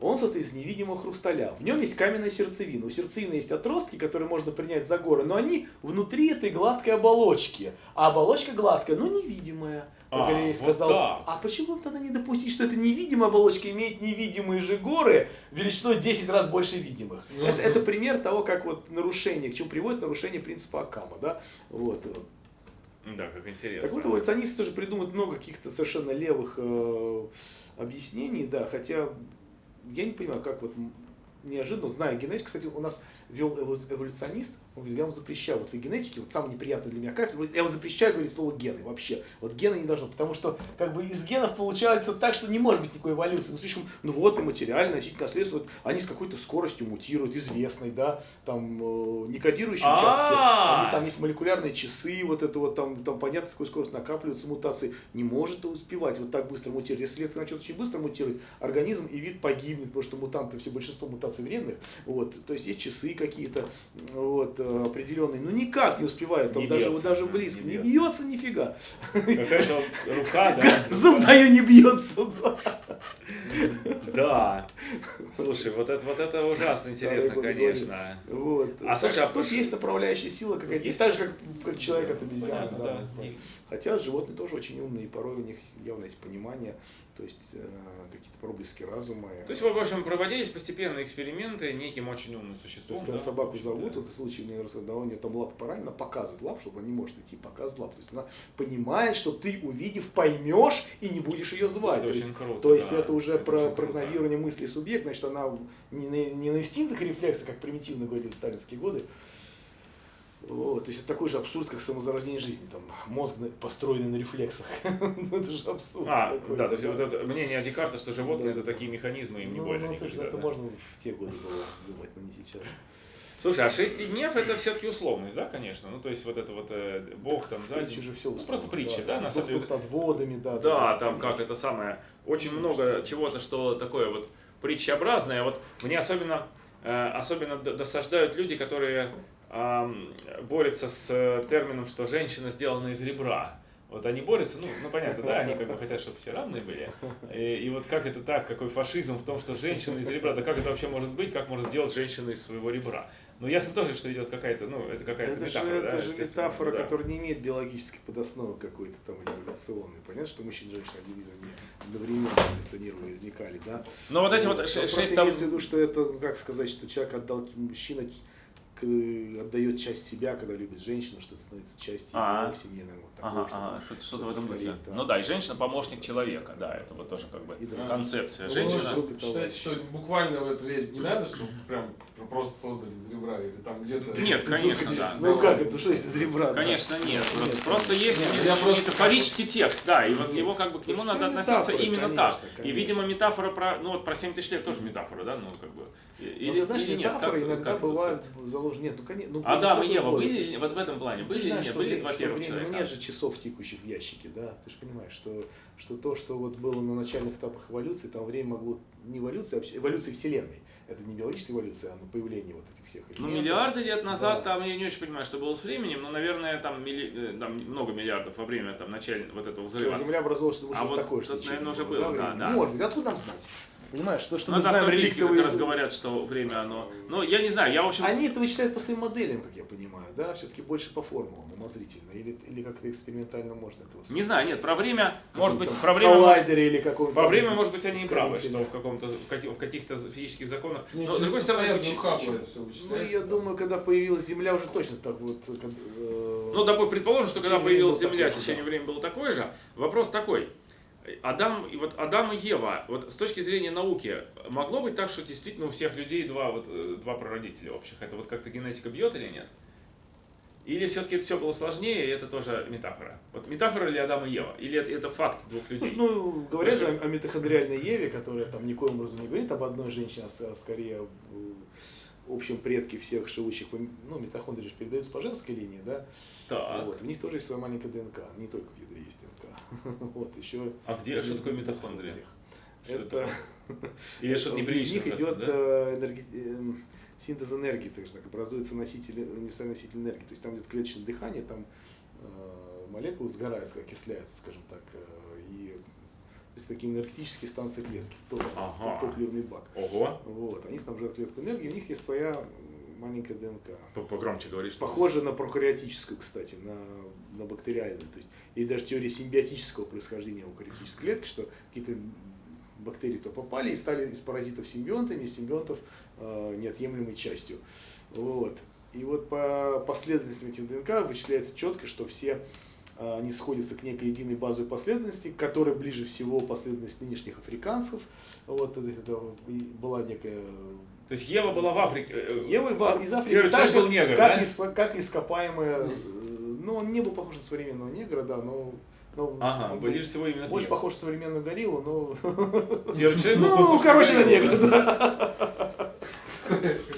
Он состоит из невидимого хрусталя. В нем есть каменная сердцевина. У сердцевины есть отростки, которые можно принять за горы, но они внутри этой гладкой оболочки. А оболочка гладкая, но невидимая. А, Галилей вот сказал. так. А почему тогда не допустить, что эта невидимая оболочка имеет невидимые же горы величиной 10 раз больше видимых? Ну. Это, это пример того, как вот нарушение, к чему приводит нарушение принципа Акама. Да? Вот. Да, как интересно. Так вот, эволюционисты тоже придумывают много каких-то совершенно левых э, объяснений, да, хотя я не понимаю, как вот неожиданно, зная генетику, кстати, у нас вел эво- эволюционист, он говорит, я вам запрещаю, вот вы генетики, вот самый неприятный для меня вот я вам запрещаю говорить слово гены вообще, вот гены не должно, потому что как бы из генов получается так, что не может быть никакой эволюции, ну слишком, ну вот, и материально, наследства, вот, они с какой-то скоростью мутируют, известной, да, там, э, не кодирующие участки, они там есть молекулярные часы, вот это вот там, там понятно, с какой скорость накапливаются мутации, не может успевать вот так быстро мутировать. Если клетка начнет очень быстро мутировать, организм и вид погибнет, потому что мутанты, все большинство мутаций вредных, вот, то есть есть часы какие-то, вот, э, определенные, но никак не успевают, там Не даже, бьется, даже да, близко, не не бьется. бьется нифига, Какая-то рука, да? зуб даю не бьется, да. Слушай, вот это, вот это ужасно интересно, конечно. Вот. А слушай, а тут есть направляющая сила какая-то, Есть? так же, как, как человек от обезьяны. Хотя животные тоже очень умные, и порой у них явно есть понимание, то есть э, какие-то проблески разума. То есть, в общем, проводились постепенно эксперименты неким очень умным То существом. есть, когда да, собаку значит, зовут, да. вот в случае мне рассказывают, да, у нее там лапа поранена, показывает лап, чтобы она не может идти, показывает лапу. То есть она понимает, что ты увидев, поймешь и не будешь ее звать. Это то есть, круто, то есть да. это уже Это про круто. прогнозирование мысли субъекта, значит, она не на, не на инстинктах и рефлексах, как примитивно говорили в сталинские годы. Вот, то есть это такой же абсурд, как самозарождение жизни. Там мозг построенный на рефлексах. Ну, это же абсурд. А, какой-то, да, то есть вот это мнение Декарта, что животные Да. это такие механизмы, им не Ну, больно ну, это, никогда, это да. можно в те годы было думать, но не сейчас. Слушай, а шестиднев это все-таки условность, да, конечно? Ну, то есть вот это вот э, Бог там сзади. Притча же все Ну, просто притча, да, на самом деле. Тут над водами, да. Да, там как это самое, очень много чего-то, что такое вот притчеобразное. Вот мне особенно, э, особенно досаждают люди, которые ам, борются с э, термином, что женщина сделана из ребра. Вот они борются, ну, ну понятно, да, они как бы хотят, чтобы все равные были. И, и вот как это так, какой фашизм в том, что женщина из ребра, да как это вообще может быть, как может сделать женщину из своего ребра? Ну, ясно тоже, что идет какая-то, ну, это какая-то Это же, метафора, да, это же метафора, да. которая не имеет биологической подосновы какой-то там эволюционной. Понятно, что мужчина и женщина они одновременно эволюционировали, возникали, да? Но вот эти вот Но ше- просто шесть там... имеется в виду, что это, ну, как сказать, что человек отдал, мужчина отдает часть себя, когда любит женщину, что это становится частью А. в семье, наверное, вот такое, Ага, что- ага, что-то, что-то в этом духе. да. Ну да, и женщина помощник человека, да, это вот тоже как бы И да. концепция. Ну, Женщина. Женщина- считаете, что буквально в это верить не надо, что прям просто создали из ребра или там где-то... Нет, конечно, здесь да. Ну как, это что из ребра? да? Конечно, нет. Просто, Нет, просто есть нет, метафорический текст, да, и вот Нет. его как бы к нему Ну, надо всё относиться именно конечно, так. И, видимо, метафора про, ну вот про 7 тысяч лет тоже метафора, да, ну как бы. Ну, ты знаешь, или нет? метафоры Как- иногда как бывают заложены. Нет, ну конечно. Ну, Адам и Ева были или- вот в этом плане? Были или нет? Были два первых человека? нет же часов текущих в ящике, да? Ты же понимаешь, что, что то, что вот было на начальных этапах эволюции, там время могло не эволюции, а вообще эволюции Вселенной. Это не биологическая эволюция, а на появление вот этих всех Ну, элементов. миллиарды лет назад, Да. там я не очень понимаю, что было с временем, но, наверное, там, милли- э, там много миллиардов во время там, начального вот этого взрыва. Земля образовалась, что А уже вот такое, что наверное, уже было, да, да. Может быть, откуда нам знать? Понимаешь, то, что Ну, мы знаем астрофизики как реликтовые... раз говорят, что время оно... Ну, я не знаю, я, в общем... Они это вычисляют по своим моделям, как я понимаю, да? Все-таки больше по формулам, умозрительно. Или, или как-то экспериментально можно этого Не знаю, нет, про время, может быть, про время... может- коллайдере или каком-то... Про время, может быть, они и правы, что в каком-то в каки- в каких-то физических законах. Не, Но, с другой стороны, все Ну, вычисляется. я думаю, когда появилась Земля, уже точно так вот... как, э, Ну, допустим, предположим, что когда появилась Земля, течение времени было такое же. Вопрос такой. Адам, и вот Адам и Ева, вот с точки зрения науки, могло быть так, что действительно у всех людей два, вот, э, два прародителя общих? Это вот как-то генетика бьет или нет? Или все-таки все было сложнее, и это тоже метафора? Вот метафора ли Адам и Ева? Или это, это факт двух людей? Слушай, ну, говорят же о, о митохондриальной Еве, которая там никоим образом не говорит об одной женщине, а а скорее об, э, общем предке всех живущих, ну, митохондрии же передаются по женской линии, да, Так. вот, у них тоже есть своя маленькая ДНК, не только в ядре есть ДНК, вот, еще... А где, что такое митохондрия? Что Это... Или что-то У неприлично? них идет да? э, энерги- эм, синтез энергии, так же так образуется носитель, универсальный носитель энергии. То есть там идет клеточное дыхание, там э, молекулы сгорают, окисляются, скажем так, э, и то есть такие энергетические станции клетки, топ- Ага. топливный бак. Ого. Вот, они снабжают клетку энергией, у них есть своя маленькая ДНК. Погромче говоришь. Похоже на прокариотическую, кстати, на, на бактериальную. То есть есть даже теория симбиотического происхождения у кариотической клетки, что какие-то бактерии то попали и стали из паразитов симбионтами, из симбионтов э, неотъемлемой частью. Вот. И вот по последовательности этих ДНК вычисляется четко, что все э, они сходятся к некой единой базовой последовательности, к которой ближе всего последовательность нынешних африканцев. Вот, то есть это была некая То есть Ева была в Африке. э, Ева из Африки Первый так же, был негр, как, да? иск- как ископаемая, ну он не был похож на современного негра, да, но, но Ага, ближе всего именно больше Еве. похож на современную гориллу, но человек ну короче на негра, да,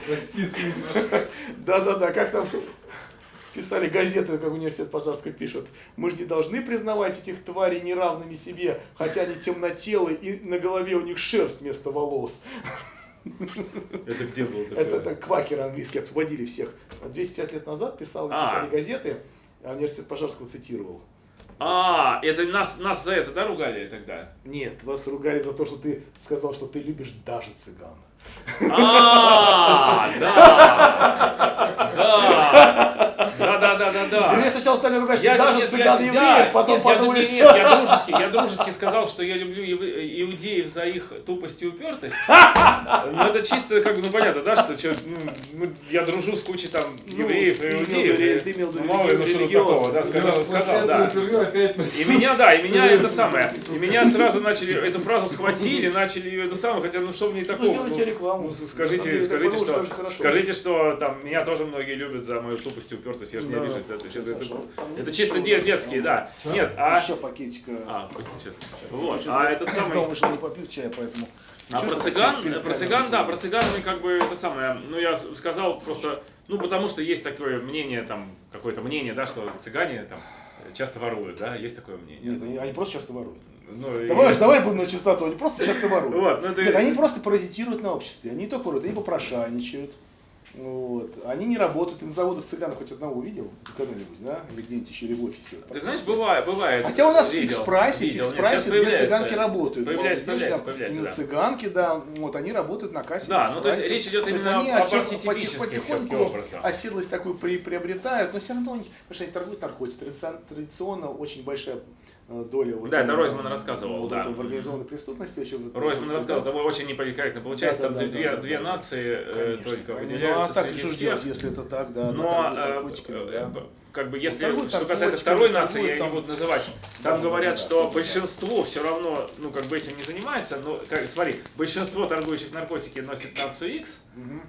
Расист немножко. да, да, да, как там писали газеты, как университет Пожарской пишут, мы же не должны признавать этих тварей неравными себе, хотя они темнотелые и на голове у них шерсть вместо волос. Это где был такое? Это, это квакеры английские освободили всех. 250 лет назад писал, А. писали газеты, а университет Пожарского цитировал. А, это нас, нас за это, да, ругали тогда? Нет, вас ругали за то, что ты сказал, что ты любишь даже цыган. А, да, да, да, да, да, да, да. Мне сначала стали ругать, что Я, даже цыган евреев, потом подумали, что... нет, я дружески, я дружески сказал, что я люблю иудеев за их тупость и упертость. Ну, это чисто, как бы, ну, понятно, да, что чё, ну, ну, я дружу с кучей там евреев и иудеев. ну, мало ли, ну, что такого, да, сказал, сказал, да. И меня, да, и меня это самое, и меня сразу начали, эту фразу схватили, начали ее это самое, хотя, ну, что в ней такого? Рекламу. ну, скажите, деле, скажите, что, хорошо. скажите, что там меня тоже многие любят за мою тупость и упертость, я же не Да. обижусь, да, то есть это, это, это чисто де- детские, да. Нет, а... Еще пакетика. А, честно. Вот, а этот самый... Дома что не попил чая, поэтому... А про цыган, про цыган, да, про цыган мы как бы это самое, ну я сказал просто, ну потому что есть такое мнение, там, какое-то мнение, да, что цыгане там часто воруют, да, есть такое мнение. Нет, они, просто часто воруют. Ну, и- Давай, давай будем на чистоту, они просто часто воруют. Вот, ну это... Нет, они просто паразитируют на обществе. Они не только воруют, они попрошайничают. Вот. Они не работают. Ты на заводах цыганов хоть одного видел когда-нибудь, да? Или где-нибудь еще, или в офисе. Ты знаешь, бывает, бывает. Хотя у нас видел, фикс-прайсе, в видел. Нет, фикс-прайсе сейчас две цыганки работают. Появляется, видишь, появляется, там появляется, да. цыганки, да, вот они работают на кассе. Да, ну то есть речь идет То именно они об архетипических потихоньку оседлость такую при, приобретают, но все равно у них, потому что они торгуют наркотиками. Традицион- Традиционно очень большая доля вот Да, это Ройзман рассказывал, вот да. в организованной преступности. Вот Ройзман всегда. это очень неполиткорректно. Получается, Да, там да, да, две, да, две да. нации э, Конечно, только конечно. выделяются Ну, а так среди что ж всех. делать, если это так, да, да, Но, э, э, да. э, как бы, если, торгуют что касается второй нации, я торгуют не там- буду называть, Да, там да, говорят, да, что да. большинство все равно, ну, как бы этим не занимается, но, как, смотри, большинство торгующих наркотики носит нацию X,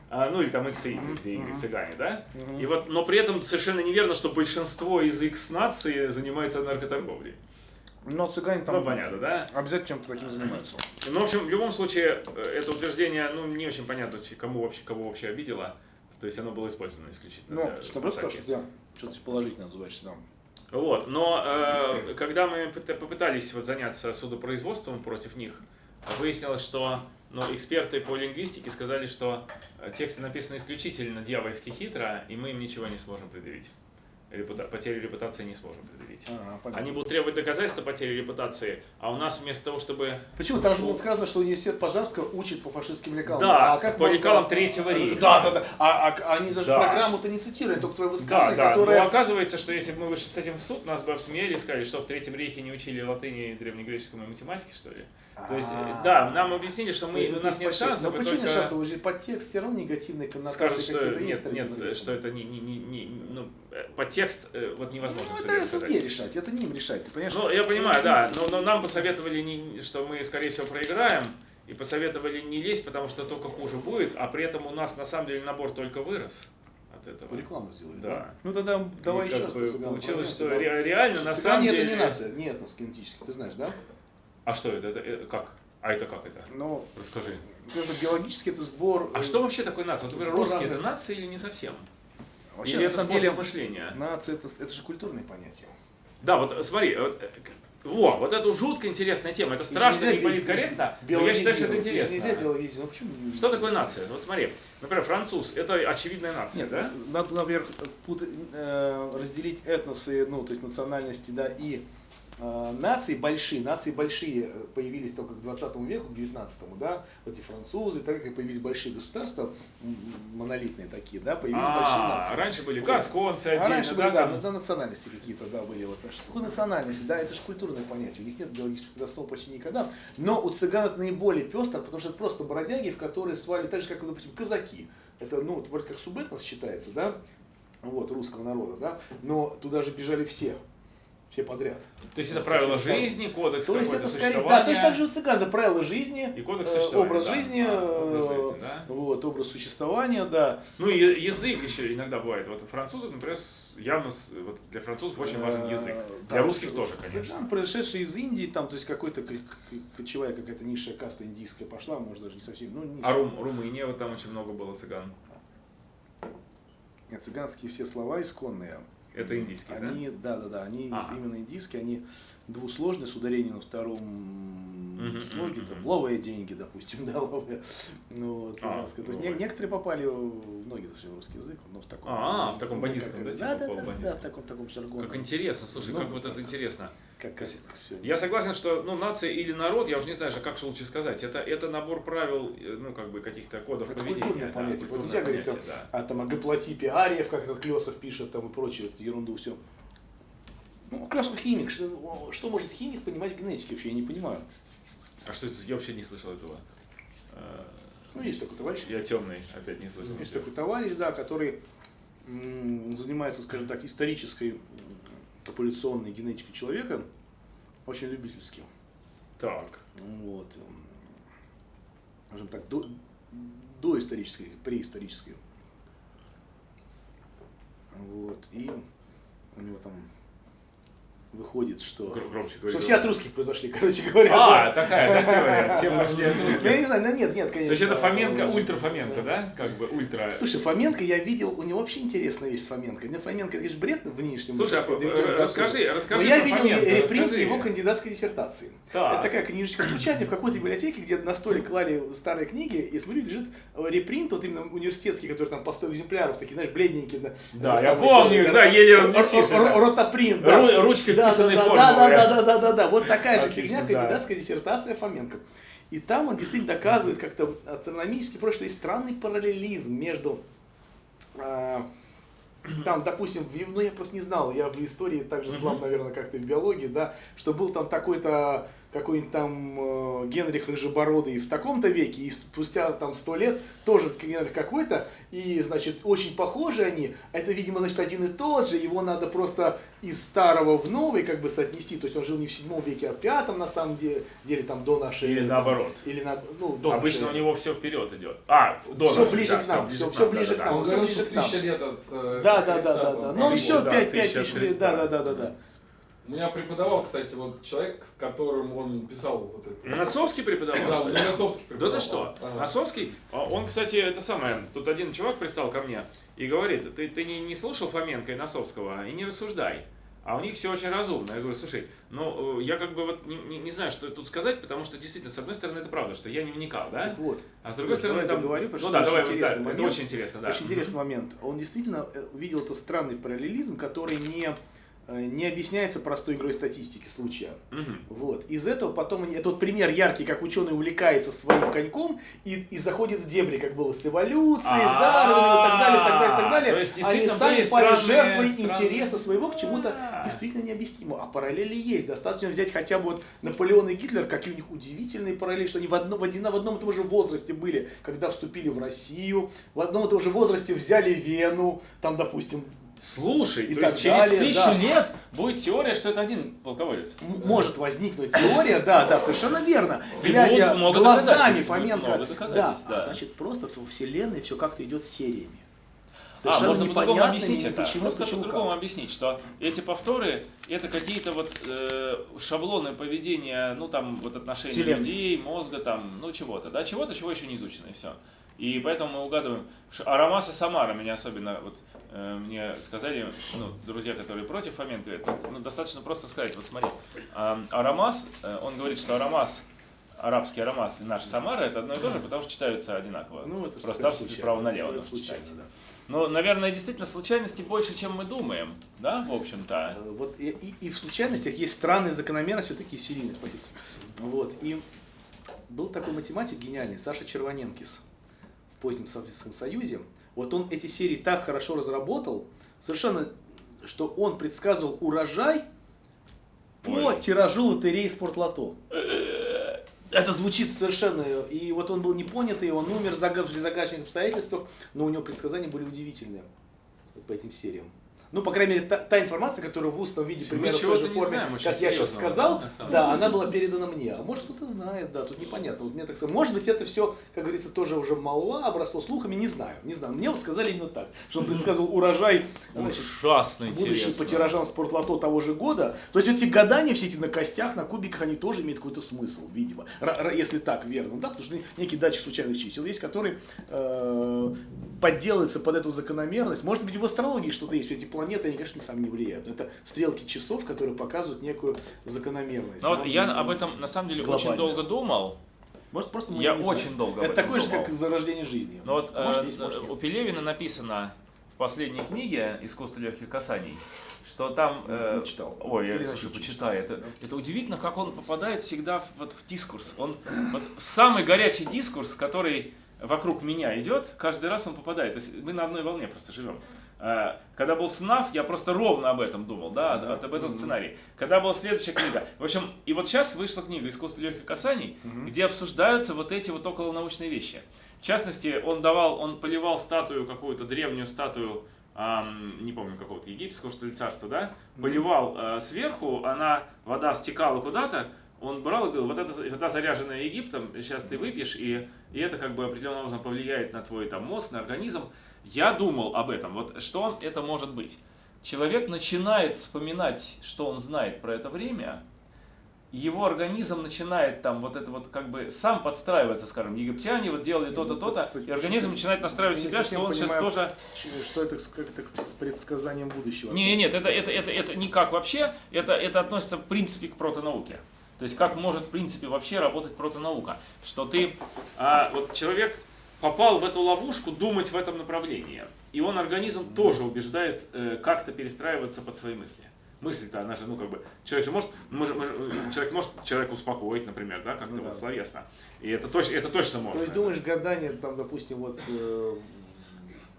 а, ну, или там X, где Y, мгм. цыгане, да? И вот, но при этом совершенно неверно, что большинство из X нации занимается наркоторговлей. Но цыгане там Ну, понятно, да? обязательно чем-то таким занимаются. Ну, в общем, в любом случае, э, это утверждение, ну, не очень понятно, кому вообще, кого вообще обидело. То есть оно было использовано исключительно. Ну, что просто скажу, что что-то положительно называешь там. Вот, но э, когда мы пыта- попытались вот заняться судопроизводством против них, выяснилось, что ну, эксперты по лингвистике сказали, что э, тексты написаны исключительно дьявольски хитро, и мы им ничего не сможем предъявить. Репута- потери репутации не сможем предъявить. А, понятно. Они будут требовать доказательства потери репутации, а у нас вместо того, чтобы... Почему? Там же было сказано, что университет Пожарского учит по фашистским лекалам. Да, а как по можно- лекалам Третьего рейха. Да, да, да. А, а- они даже Да. программу-то не цитируют, только твое Да, высказывание, да. которое... Но оказывается, что если бы мы вышли с этим в суд, нас бы обсмеяли и сказали, что в Третьем рейхе не учили латыни, древнегреческому и математике, что ли. То есть, А. э, да, нам объяснили, что То мы, у нас нет шансов, Но почему нет только шансов? Вы же подтекст все равно негативные коннотации скажут, что нет, нет, что это не, не, не, не- ну, подтекст э, вот невозможно Ну, это сказать. решать, это не им решать, ты понимаешь? Ну, я понимаю, да, но, но нам посоветовали, не, что мы, скорее всего, проиграем, и посоветовали не лезть, потому что только хуже будет, а при этом у нас, на самом деле, набор только вырос от этого. Рекламу сделали, Да. да? Ну тогда давай И еще раз Получилось, что ре- реально, на самом это деле... не нация, нет нас генетически, ты знаешь, да? А что это? это э, как? А это как это? Но Расскажи. это биологически это сбор... А э, что вообще такое нация? Вот, например, русские это разных- нация или не совсем? Вообще, или это способ деле, мышления? нация это, это же культурное понятие. Да, вот смотри, вот, э, во, вот это жутко интересная тема. Это страшно, не политкорректно, но я считаю, что это интересно. Нельзя биологизировать. Почему? Что такое нация? Вот смотри, например, француз, это очевидная нация, Нет, да? надо, например, э, разделить этносы, ну, то есть национальности, да, и э, нации большие. Нации большие появились только к 20 веку, к 19 да, вот эти французы, так как появились большие государства, монолитные такие, да, появились большие А, нации. раньше были гасконцы А отдельно, раньше да, были, да, там? да, национальности какие-то, да, были. Вот. Что такое национальность? Да, это же культурное понятие. У них нет биологического основы почти никогда. Но у цыган это наиболее пестро, потому что это просто бродяги, в которые свали так же, как, допустим, казаки. Это, ну, вот вроде как субэтнос считается, да, вот, русского народа, да, но туда же бежали все, все подряд. То есть это Со правила всех сторон. жизни, кодекс То есть это скорее, да, точно так же у цыган, да, правила жизни, И кодекс э, существования, образ да. жизни, А, образ э, жизни, да. вот, образ существования, да. Ну и язык еще иногда бывает. Вот французов, например, явно вот для французов очень важен язык. Э, Для да, русских тоже, конечно. Цыган, пришедший из Индии, там, то есть какой-то кочевая какая-то низшая каста индийская пошла, может даже не совсем, ну, низшая. А Рум, Румыния, вот там очень много было цыган. Цыганские все слова исконные. Это индийские, да? они, да? Да, да, они из- Ага. именно индийские, они двусложные, с ударением на втором Мгм, слоге, мгм, там, ловые деньги, допустим, да, ловые. Ну, вот, А. То есть не- некоторые попали, в- многие зашли в русский язык, но в таком... А, в таком бандитском, да, да, типа да, да, да, в таком, таком жаргоне. Как интересно, слушай, как вот это интересно. Как, как. Я согласен, что ну, нация или народ, я уже не знаю, как лучше сказать, это, это набор правил, э, ну, как бы каких-то кодов Это поведения. культурное да, понятие. Вот культурное нельзя говорить понятие, да. а там о гаплотипе ариев, как этот Клесов пишет, там и прочую эту ерунду все. Ну, Клесов химик, что, что может химик понимать в генетике вообще, я не понимаю. А что это? Я вообще не слышал этого. Э, Ну, есть такой товарищ, Я темный, опять не слышал. есть такой товарищ, да, который занимается, скажем так, исторической популяционной генетикой человека, очень любительски. Так. Вот. м, Скажем так, до, доисторической, преисторической. Вот. И у него там выходит, что, Громче что все от русских произошли, короче говоря. А, такая, да, теория. Все пошли от Ну, я русских. не знаю, ну нет, нет, конечно. То есть это Фоменко, Э, ультра Фоменко, да? Как бы ультра. Слушай, Фоменко я видел, у него вообще интересная вещь с Фоменко. Не Фоменко, это, конечно, бред в нынешнем Слушай, а, э, расскажи, расскажи Но я видел Фоменко, репринт его кандидатской диссертации. Так. Это такая книжечка случайная в какой-то библиотеке, где на столе клали старые книги, и смотрю, лежит э, репринт, вот именно университетский, который там по 100 экземпляров, такие, знаешь, бледненькие. Да, Да, я помню э, да, еле различишь. Ротопринт, да. Ручкой Да, вписанной да, да. Да, да, да, да, вот такая же фигня, да. кандидатская диссертация Фоменко. И там он действительно доказывает как-то астрономически, просто есть странный параллелизм между а, там, допустим, в, ну я просто не знал, я в истории также слаб, наверное, как ты в биологии, да, что был там такой-то какой-нибудь там э, Генрих Рыжебородый в таком-то веке, и спустя там сто лет тоже Генрих какой-то, и, значит, очень похожи они, это, видимо, значит, один и тот же, его надо просто из старого в новый как бы соотнести, то есть он жил не в седьмом веке, а в пятом, на самом деле, деле там до нашей... Или наоборот. Или на, ну, до Обычно у нашей- него все вперед идет. А, до нашей, ближе да, к нам, всё- всё ближе да, к да, нам. Он говорил, ближе к нам. тысяча лет от э, Да, да, да, да, да. Ну все, да, 5 тысяча 5 тысяч лет, да, да, да, да, да. У меня преподавал, кстати, вот человек, с которым он писал вот это. Носовский преподавал? Да, у меня Носовский Да преподавал. ты что? Ага. Носовский, а он, кстати, это самое, тут один чувак пристал ко мне и говорит, ты, ты не, не слушал Фоменко и Носовского и не рассуждай. А у них все очень разумно. Я говорю, слушай, ну, э, я как бы вот не, не, не знаю, что тут сказать, потому что действительно, с одной стороны, это правда, что я не вникал, да? Так вот. А с другой стороны, там... договорю, потому ну что да, это давай, очень вот, да, интересный это момент. очень интересно, да. Очень интересный момент. Он действительно э, увидел это странный параллелизм, который не, не объясняется простой игрой статистики случая. Мгм. Вот. Из этого потом, это вот пример яркий, как ученый увлекается своим коньком и, и заходит в дебри, как было с эволюцией, с Дарвином и так далее, так далее, так далее. То есть, Они сами пали странные- жертвой интереса своего к чему-то действительно необъяснимому. А параллели есть. Достаточно взять хотя бы вот Наполеон и Гитлер, какие у них удивительные параллели, что они в одном, в один- в одном и том же возрасте были, когда вступили в Россию, в одном и том же возрасте взяли Вену, там, допустим, Слушай, И то так есть через далее, тысячу да. лет будет теория, что это один полководец. Может возникнуть теория, да, да, совершенно верно. Глядя глазами Фоменко, да, а да. значит просто во вселенной все как-то идет сериями. совершенно можно по-другому объяснить ни это. почему, Просто почему, по-другому объяснить, что эти повторы это какие-то вот э, шаблоны поведения, ну там вот отношений Вселенной. людей, мозга, там, ну чего-то, да, чего-то, чего еще не изучено, и все. И поэтому мы угадываем. что Арамас и Самара меня особенно вот мне сказали, ну, друзья, которые против Фоменко, говорят, ну, достаточно просто сказать, вот смотри, а, Арамас, э, он говорит, что Арамас, арабский Арамас и наш Самара это одно и то же, потому что читаются одинаково. Ну, это просто справа налево нужно случайно, читать. да. Ну, наверное, действительно случайностей больше, чем мы думаем, да, в общем-то. Э, Вот и, и- и в случайностях есть странные закономерности, вот такие серийные, спасибо. Вот. И был такой математик гениальный, Саша Червоненкис в позднем Советском Союзе. Вот он эти серии так хорошо разработал, совершенно, что он предсказывал урожай по Ой. тиражу лотереи Спортлото. Это звучит совершенно... И вот он был непонятый, он умер в зага- в загадочных обстоятельствах, но у него предсказания были удивительные по этим сериям. Ну, по крайней мере, та, та информация, которая в устном виде, примерно в той же форме, знаем как я сейчас сказал, да, деле. она была передана мне. А может, кто-то знает, да, тут непонятно. Вот мне так сказать, может быть, это все, как говорится, тоже уже молва, обросло слухами, не знаю, не знаю. Мне вот сказали именно так, что он предсказывал урожай, значит, Ужасно будущий по тиражам спортлото того же года. То есть эти гадания все эти на костях, на кубиках, они тоже имеют какой-то смысл, видимо. Если так верно, да, потому что некий датчик случайных чисел есть, который э, подделывается под эту закономерность. Может быть, в астрологии что-то есть. Эти планеты, они, конечно, сами не влияют. Но это стрелки часов, которые показывают некую закономерность. Но да. вот я об этом на самом деле очень Глобально. долго думал. Может, просто мы я не знаем. очень долго об Это такое же, думал. как зарождение жизни. Но вот может, э, есть, может, нет. у Пелевина написано в последней книге «Искусство легких касаний», что там... э, Не читал. Ой, я, слушай, почитай. Это, это удивительно, как он попадает всегда в, вот, в дискурс. Он вот, в самый горячий дискурс, который вокруг меня идет, каждый раз он попадает. То есть мы на одной волне просто живем. Э, Когда был СНАФ, я просто ровно об этом думал, да, Да. об этом сценарии. Когда была следующая книга. В общем, и вот сейчас вышла книга «Искусство легких касаний», где обсуждаются вот эти вот околонаучные вещи. В частности, он давал, он поливал статую, какую-то древнюю статую, ам, не помню, какого-то египетского, что ли, царства, да, поливал э, сверху, она, вода стекала куда-то, он брал и говорил, вот эта вода, заряженная Египтом, сейчас ты выпьешь, и, и это как бы определенным образом повлияет на твой там, мозг, на организм. Я думал об этом, вот что он, это может быть. Человек начинает вспоминать, что он знает про это время, его организм начинает там вот это вот как бы сам подстраиваться, скажем, египтяне вот делали то-то, то-то, и организм начинает настраивать себя, что он сейчас понимаю, тоже... Ч- Что это с- как это с предсказанием будущего? Не, нет, это, это, это, это никак вообще, это, это относится в принципе к протонауке. То есть как может в принципе вообще работать протонаука? Что ты, а, вот человек попал в эту ловушку думать в этом направлении, и он организм тоже убеждает э, как-то перестраиваться под свои мысли. Мысль-то, она же, ну, как бы, человек же может, мы же- мы же- человек может человека успокоить, например, да, как-то Ну да. вот словесно. И это, точ, это точно То можно. есть думаешь, гадание, там, допустим, вот э,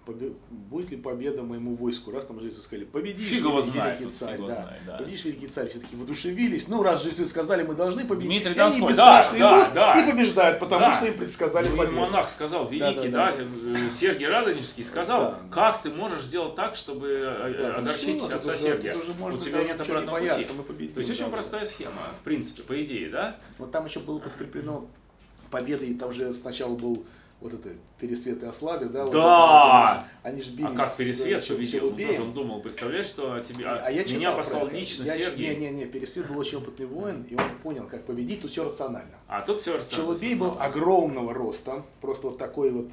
будет ли победа моему войску? Раз там жрецы сказали, победишь, Фиг великий знает, царь, да. знает, да. Победишь, великий царь, все таки воодушевились. Ну, раз жрецы сказали, мы должны победить. Дмитрий и они бесстрашно да, идут да, да. и побеждают, потому Да. что им предсказали Ну, победу. монах сказал, великий, да, Да-да-да. э, Сергий Радонежский сказал, Да. как ты можешь сделать так, чтобы э, Да, ну огорчить всё, отца Сергия? У тебя нет не обратного бояться, пути. мы победим, То есть очень да. простая схема, в принципе, по идее, да? Вот там еще было подкреплено победой, там же сначала был вот это пересвет и ослабе, да? вот Да! это вот, они же бились А как пересвет победил? Челубеем. тоже он думал, представляешь, что тебе, а, А я меня послал это. лично Я ч- Сергий, Не, не, не, Пересвет был очень опытный воин, и он понял, как победить, тут все рационально. а тут все Челубей был огромного роста, просто вот такой вот,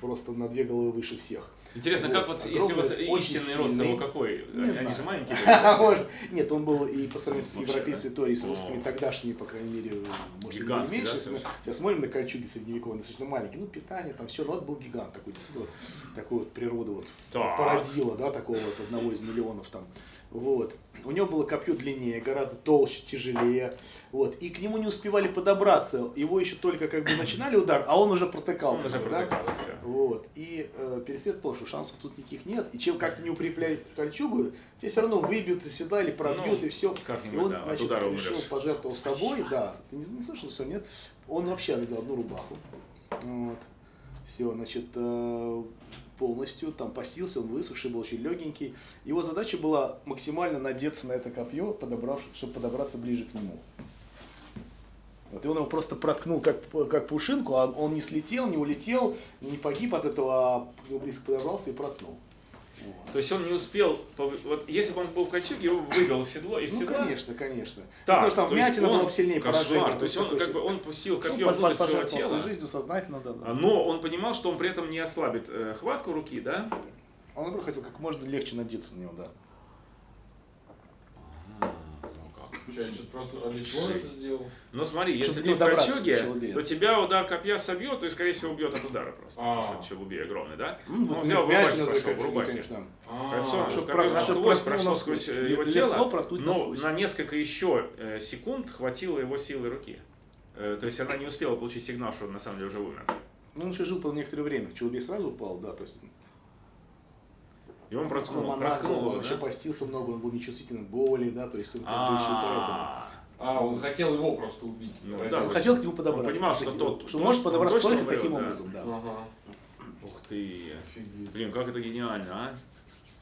просто на две головы выше всех. Интересно, как вот, если вот истинный рост сильный. его какой? Не Они знаю. же маленькие. Может, Нет, он был и по сравнению с европейской историей, с русскими, тогдашними, по крайней мере, может, Гигантский, меньше. да, мы сейчас смотрим на кольчуги средневековые, достаточно маленькие. Ну, питание, там все, это был гигант такой, действительно, такой вот природа вот породила, да, такого вот одного из миллионов там. Вот. У него было копье длиннее, гораздо толще, тяжелее. Вот. И к нему не успевали подобраться. Его еще только как бы начинали удар, а он уже протыкал. Он уже бы, да. протыкал, всё. Вот. И э, пересвет понял, что шансов тут никаких нет. И чем как ты не укрепляешь кольчугу, тебе все равно выбьют из седла или пробьют, Ну, и все. и он, да, значит, решил умрешь. пожертвовать собой, да. Ты не, не слышал, что нет? Он вообще надел одну рубаху. Вот. Все, значит, э, полностью там постился, он высохший, был очень легенький. Его задача была максимально надеться на это копье, подобрав, чтобы подобраться ближе к нему. Вот, и он его просто проткнул как, как пушинку, а он не слетел, не улетел, не погиб от этого, а близко подобрался и проткнул. То есть он не успел, вот если бы он был в кольчуге, его вывел в седло из Ну, седла. конечно, конечно. Так, Потому что там то есть вмятина он- была бы сильнее кошмар. поражения. То есть он как бы он пустил Ну, копье под- внутрь своего тела, жизнью сознательно, да, да. но он понимал, что он при этом не ослабит э, хватку руки, да? Он, наоборот, хотел как можно легче надеться на него, да. Что-то просто... А для чего он это сделал? Но смотри, если ты в кольчуге, то тебя удар копья собьет, то есть, скорее всего, убьет от удара просто. А. Потому что челубей огромный, да? Ну, Ну, вот взял в вмятина рубахе такая, пошел, в конечно, рубахе. Кольцо, насквозь прошло сквозь э, его тело, но на несколько еще э, секунд хватило его силы руки. Э, То есть она не успела получить сигнал, что он на самом деле уже умер. Ну, он еще жил по некоторое время. Челубей сразу упал, да, то есть И он проткнул, он монах проткнул он его, еще да? постился много, он был нечувствителен к боли, да, то есть он как бы еще поэтому. А, А, он хотел его просто убить. Ну, да, Он хотел к нему подобраться. Он понимал, что тот-. Что может подобраться только таким да. образом, да. Ага. Ух ты. Офигеть. Блин, как это гениально, а?